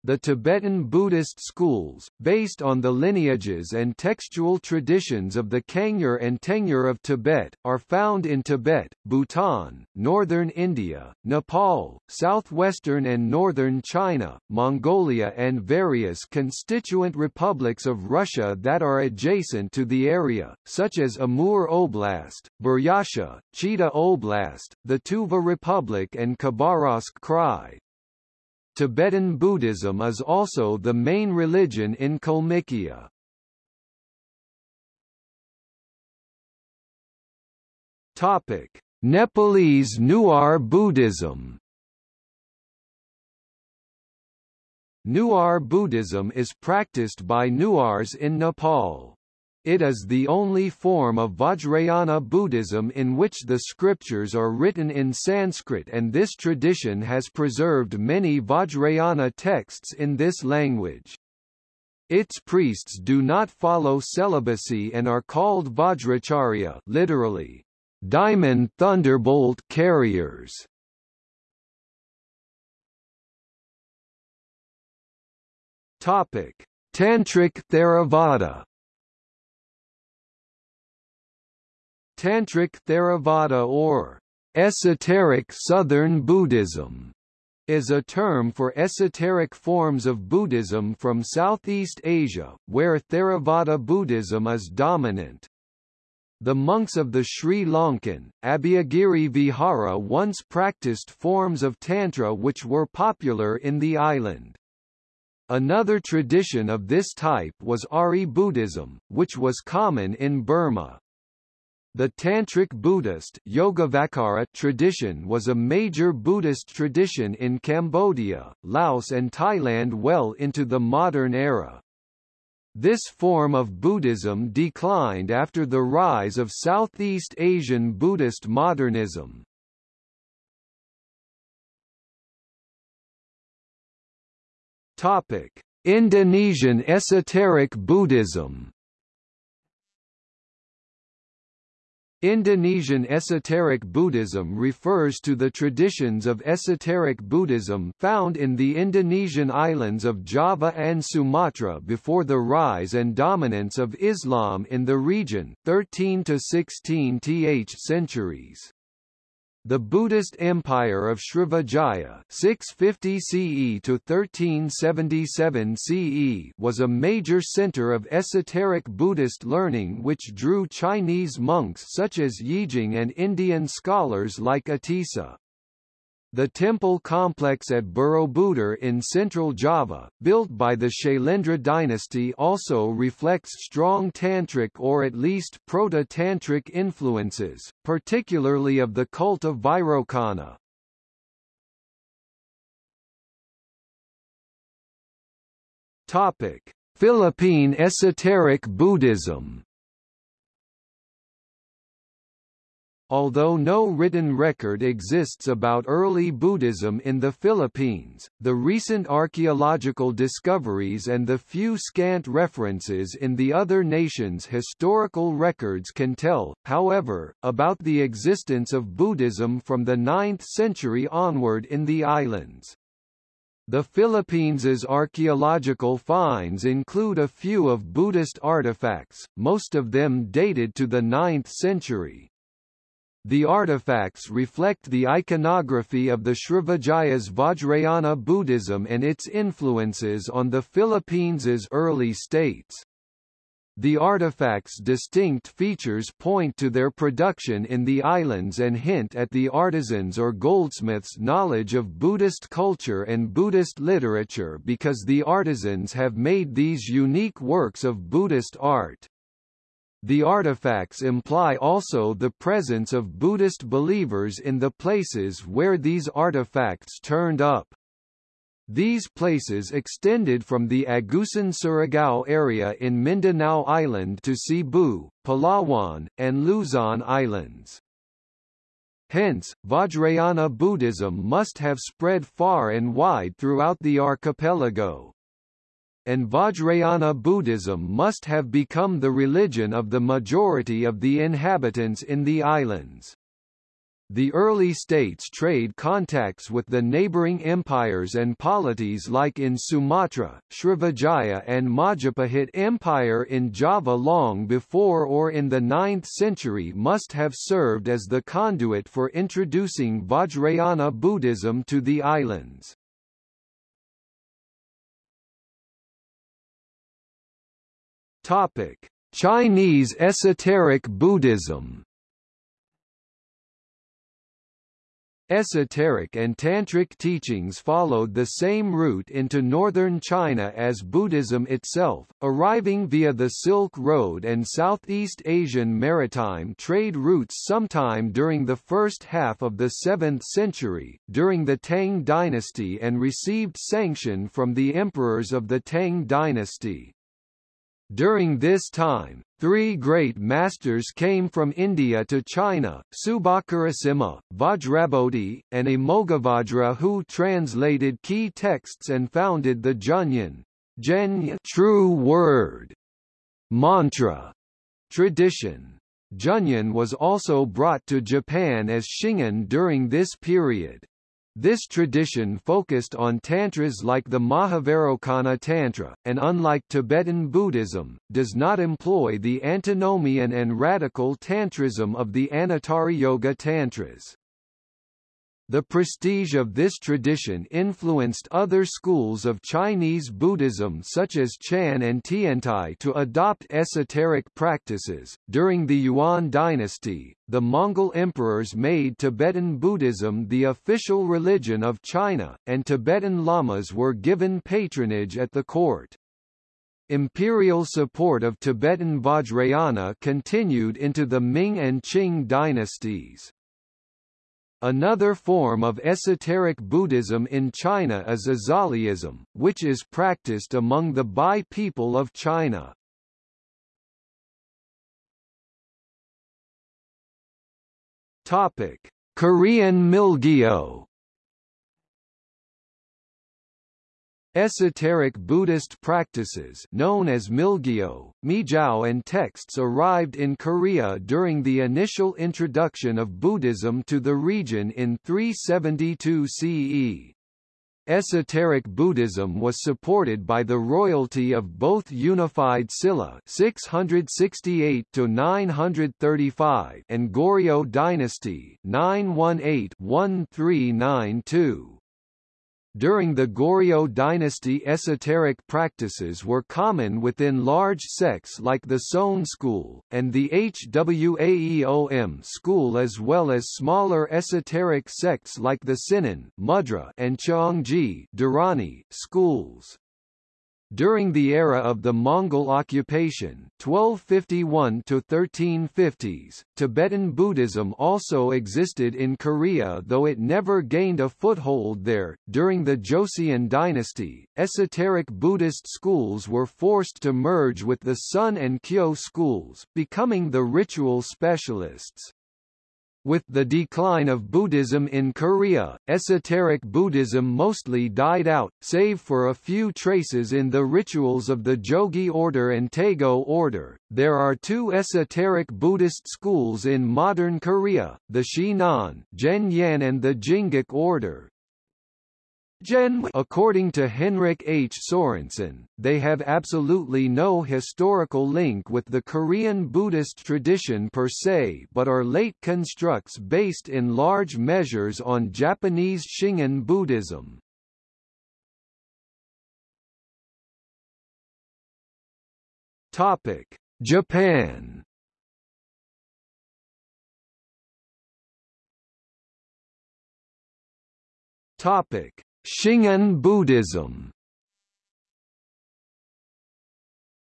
The Tibetan Buddhist schools, based on the lineages and textual traditions of the Kangyur and Tengyur of Tibet, are found in Tibet, Bhutan, northern India, Nepal, southwestern and northern China, Mongolia and various constituent republics of Russia that are adjacent to the area, such as Amur Oblast, Buryatia, Chita Oblast, the Tuva Republic and Khabarovsk Krai. Tibetan Buddhism is also the main religion in Kalmykia. Topic: Nepalese Newar Buddhism. Newar Buddhism is practiced by Newars in Nepal. It is the only form of Vajrayana Buddhism in which the scriptures are written in Sanskrit and this tradition has preserved many Vajrayana texts in this language. Its priests do not follow celibacy and are called Vajracharya literally, diamond thunderbolt carriers. Topic: Tantric Theravada Tantric Theravada or esoteric Southern Buddhism is a term for esoteric forms of Buddhism from Southeast Asia, where Theravada Buddhism is dominant. The monks of the Sri Lankan, Abhayagiri Vihara once practiced forms of Tantra which were popular in the island. Another tradition of this type was Ari Buddhism, which was common in Burma. The Tantric Buddhist tradition was a major Buddhist tradition in Cambodia, Laos and Thailand well into the modern era. This form of Buddhism declined after the rise of Southeast Asian Buddhist modernism. Topic: Indonesian esoteric Buddhism Indonesian esoteric Buddhism refers to the traditions of esoteric Buddhism found in the Indonesian islands of Java and Sumatra before the rise and dominance of Islam in the region 13 to 16th centuries. The Buddhist Empire of Srivijaya 650 CE to 1377 CE was a major center of esoteric Buddhist learning which drew Chinese monks such as Yijing and Indian scholars like Atisa. The temple complex at Borobudur in central Java, built by the Shailendra dynasty also reflects strong Tantric or at least Proto-Tantric influences, particularly of the cult of Vairocana. Topic: Philippine esoteric Buddhism Although no written record exists about early Buddhism in the Philippines, the recent archaeological discoveries and the few scant references in the other nations' historical records can tell, however, about the existence of Buddhism from the 9th century onward in the islands. The Philippines' archaeological finds include a few of Buddhist artifacts, most of them dated to the 9th century. The artifacts reflect the iconography of the Srivijayas Vajrayana Buddhism and its influences on the Philippines' early states. The artifacts' distinct features point to their production in the islands and hint at the artisans' or goldsmiths' knowledge of Buddhist culture and Buddhist literature because the artisans have made these unique works of Buddhist art. The artifacts imply also the presence of Buddhist believers in the places where these artifacts turned up. These places extended from the Agusan Surigao area in Mindanao Island to Cebu, Palawan, and Luzon Islands. Hence, Vajrayana Buddhism must have spread far and wide throughout the archipelago. And Vajrayana Buddhism must have become the religion of the majority of the inhabitants in the islands. The early states trade contacts with the neighboring empires and polities like in Sumatra, Srivijaya and Majapahit Empire in Java long before or in the 9th century must have served as the conduit for introducing Vajrayana Buddhism to the islands. Topic: Chinese esoteric Buddhism Esoteric and Tantric teachings followed the same route into northern China as Buddhism itself, arriving via the Silk Road and Southeast Asian maritime trade routes sometime during the first half of the 7th century, during the Tang dynasty and received sanction from the emperors of the Tang dynasty. During this time, three great masters came from India to China, Subhakarasimha, Vajrabodhi, and Amoghavajra who translated key texts and founded the Zhenyan true word, mantra, tradition. Zhenyan was also brought to Japan as Shingon during this period. This tradition focused on tantras like the Mahavairocana Tantra, and unlike Tibetan Buddhism, does not employ the antinomian and radical tantrism of the Anuttara Yoga Tantras. The prestige of this tradition influenced other schools of Chinese Buddhism such as Chan and Tiantai to adopt esoteric practices. During the Yuan dynasty, the Mongol emperors made Tibetan Buddhism the official religion of China, and Tibetan lamas were given patronage at the court. Imperial support of Tibetan Vajrayana continued into the Ming and Qing dynasties. Another form of esoteric Buddhism in China is Azhaliism, which is practiced among the Bai people of China. Topic: Korean Milgyo Esoteric Buddhist practices known as Milgyo, Mijiao and texts arrived in Korea during the initial introduction of Buddhism to the region in 372 CE. Esoteric Buddhism was supported by the royalty of both unified Silla 668 to 935 and Goryeo dynasty 918-1392. During the Goryeo dynasty esoteric practices were common within large sects like the Seon school, and the Hwaeom school as well as smaller esoteric sects like the Sinan Mudra and Cheongji schools. During the era of the Mongol occupation 1251 to 1350s, Tibetan Buddhism also existed in Korea though it never gained a foothold there. During the Joseon dynasty, esoteric Buddhist schools were forced to merge with the Seon and Kyo schools, becoming the ritual specialists. With the decline of Buddhism in Korea, esoteric Buddhism mostly died out, save for a few traces in the rituals of the Jogye order and Taego order. There are two esoteric Buddhist schools in modern Korea, the Shinan and the Jingak order, According to Henrik H. Sorensen, they have absolutely no historical link with the Korean Buddhist tradition per se but are late constructs based in large measures on Japanese Shingon Buddhism. Japan Topic Shingon Buddhism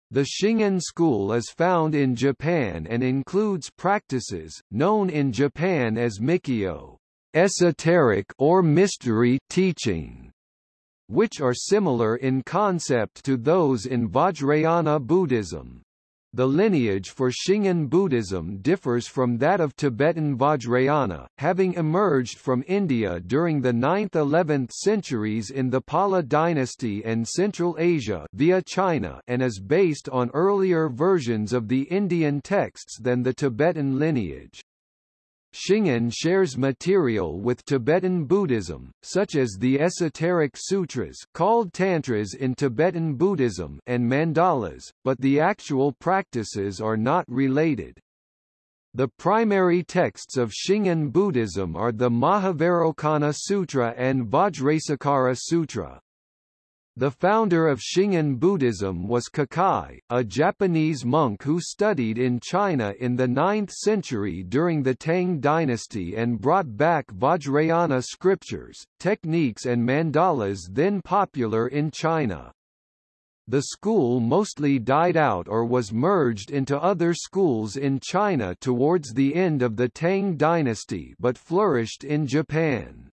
The Shingon school is found in Japan and includes practices, known in Japan as Mikyo esoteric or mystery teaching, which are similar in concept to those in Vajrayana Buddhism. The lineage for Shingon Buddhism differs from that of Tibetan Vajrayana, having emerged from India during the 9th–11th centuries in the Pala dynasty and Central Asia via China and is based on earlier versions of the Indian texts than the Tibetan lineage. Shingon shares material with Tibetan Buddhism, such as the esoteric sutras called tantras in Tibetan Buddhism and mandalas, but the actual practices are not related. The primary texts of Shingon Buddhism are the Mahavairocana Sutra and Vajrasekhara Sutra. The founder of Shingon Buddhism was Kukai, a Japanese monk who studied in China in the 9th century during the Tang dynasty and brought back Vajrayana scriptures, techniques and mandalas then popular in China. The school mostly died out or was merged into other schools in China towards the end of the Tang dynasty but flourished in Japan.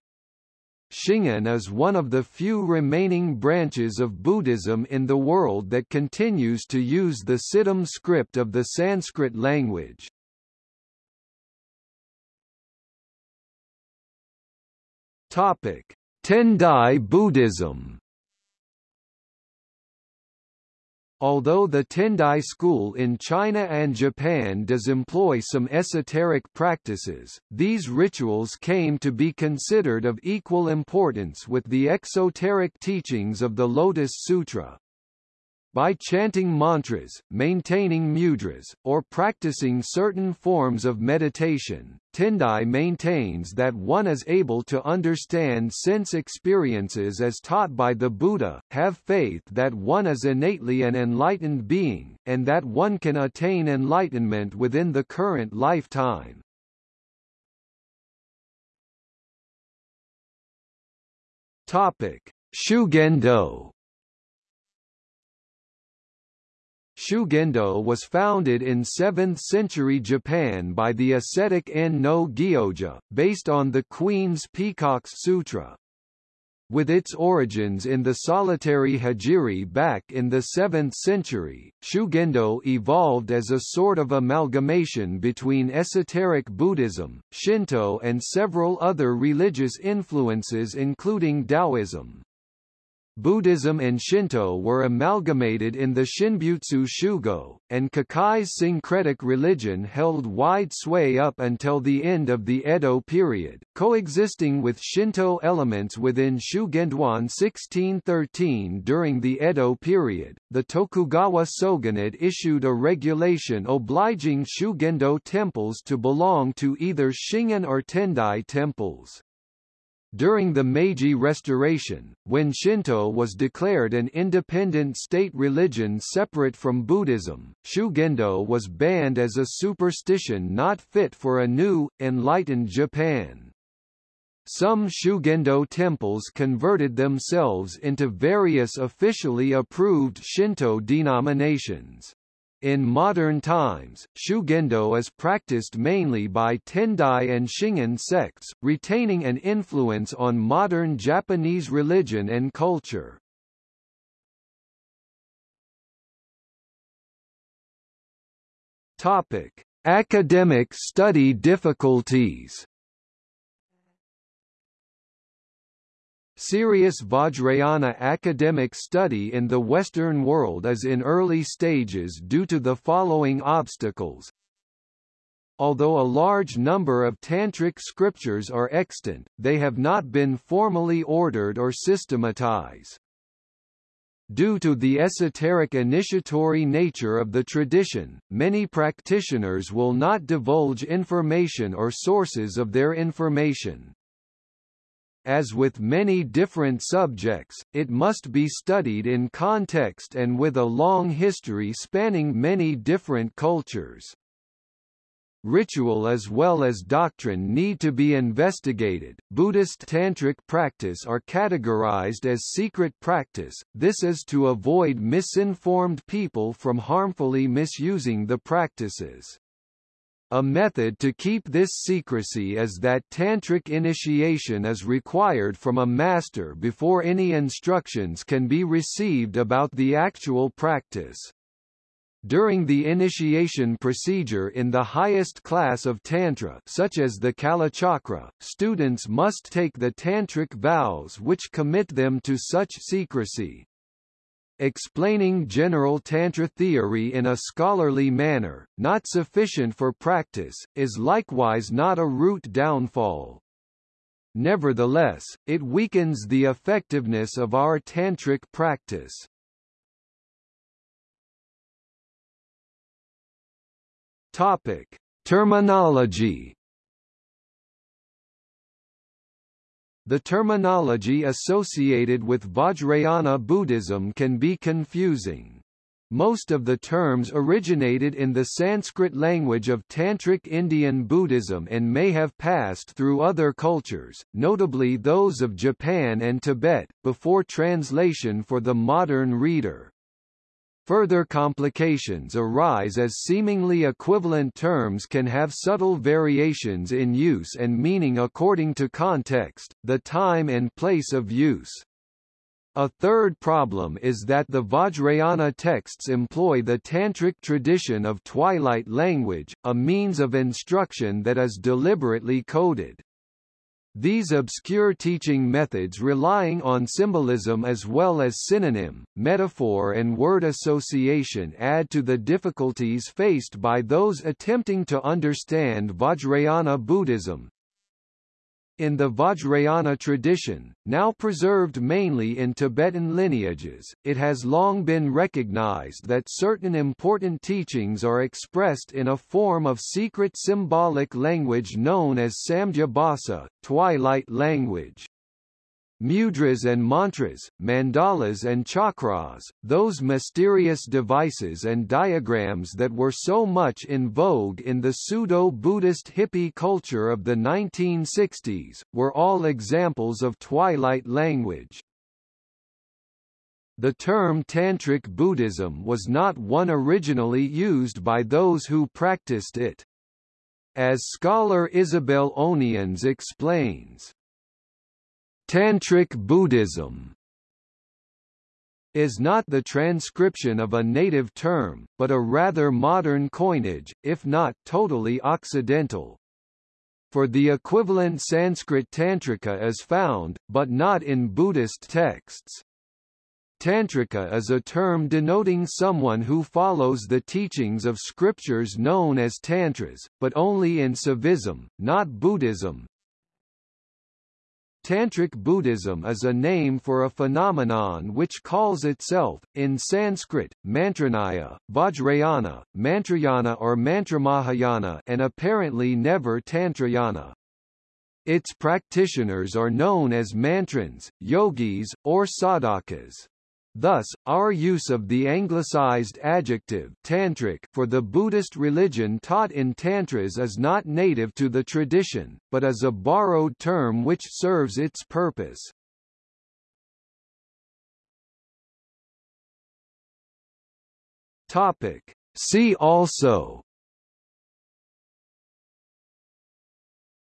Shingon is one of the few remaining branches of Buddhism in the world that continues to use the Siddham script of the Sanskrit language. Topic: Tendai Buddhism Although the Tendai school in China and Japan does employ some esoteric practices, these rituals came to be considered of equal importance with the exoteric teachings of the Lotus Sutra. By chanting mantras, maintaining mudras, or practicing certain forms of meditation, Tendai maintains that one is able to understand sense experiences as taught by the Buddha, have faith that one is innately an enlightened being, and that one can attain enlightenment within the current lifetime. Topic: Shugendo Shugendo was founded in 7th-century Japan by the ascetic En no Gyoja, based on the Queen's Peacock's Sutra. With its origins in the solitary hijiri back in the 7th century, Shugendo evolved as a sort of amalgamation between esoteric Buddhism, Shinto and several other religious influences including Taoism. Buddhism and Shinto were amalgamated in the Shinbutsu Shugo, and Kukai's syncretic religion held wide sway up until the end of the Edo period, coexisting with Shinto elements within Shugendo in 1613 during the Edo period. The Tokugawa shogunate issued a regulation obliging Shugendo temples to belong to either Shingon or Tendai temples. During the Meiji Restoration, when Shinto was declared an independent state religion separate from Buddhism, Shugendo was banned as a superstition not fit for a new, enlightened Japan. Some Shugendo temples converted themselves into various officially approved Shinto denominations. In modern times, Shugendo is practiced mainly by Tendai and Shingon sects, retaining an influence on modern Japanese religion and culture. Topic: Academic study difficulties. Serious Vajrayana academic study in the Western world is in early stages due to the following obstacles. Although a large number of tantric scriptures are extant, they have not been formally ordered or systematized. Due to the esoteric initiatory nature of the tradition, many practitioners will not divulge information or sources of their information. As with many different subjects, it must be studied in context and with a long history spanning many different cultures. Ritual as well as doctrine need to be investigated. Buddhist tantric practice are categorized as secret practice, this is to avoid misinformed people from harmfully misusing the practices. A method to keep this secrecy is that tantric initiation is required from a master before any instructions can be received about the actual practice. During the initiation procedure in the highest class of Tantra such as the Kalachakra, students must take the tantric vows which commit them to such secrecy. Explaining general Tantra theory in a scholarly manner, not sufficient for practice, is likewise not a root downfall. Nevertheless, it weakens the effectiveness of our Tantric practice. Topic. Terminology The terminology associated with Vajrayana Buddhism can be confusing. Most of the terms originated in the Sanskrit language of Tantric Indian Buddhism and may have passed through other cultures, notably those of Japan and Tibet, before translation for the modern reader. Further complications arise as seemingly equivalent terms can have subtle variations in use and meaning according to context, the time and place of use. A third problem is that the Vajrayana texts employ the tantric tradition of twilight language, a means of instruction that is deliberately coded. These obscure teaching methods relying on symbolism as well as synonym, metaphor and word association add to the difficulties faced by those attempting to understand Vajrayana Buddhism. In the Vajrayana tradition, now preserved mainly in Tibetan lineages, it has long been recognized that certain important teachings are expressed in a form of secret symbolic language known as Sandhyabhasa, twilight language mudras and mantras, mandalas and chakras, those mysterious devices and diagrams that were so much in vogue in the pseudo-Buddhist hippie culture of the 1960s, were all examples of twilight language. The term Tantric Buddhism was not one originally used by those who practiced it. As scholar Isabelle Onians explains, Tantric Buddhism is not the transcription of a native term, but a rather modern coinage, if not totally Occidental. For the equivalent Sanskrit Tantrika is found, but not in Buddhist texts. Tantrika is a term denoting someone who follows the teachings of scriptures known as tantras, but only in Saivism, not Buddhism. Tantric Buddhism is a name for a phenomenon which calls itself, in Sanskrit, Mantranaya, Vajrayana, Mantrayana or Mantramahayana and apparently never Tantrayana. Its practitioners are known as mantrins, yogis, or sadhakas. Thus, our use of the anglicized adjective tantric for the Buddhist religion taught in tantras is not native to the tradition, but is a borrowed term which serves its purpose. Topic. See also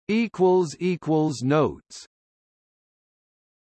equals equals notes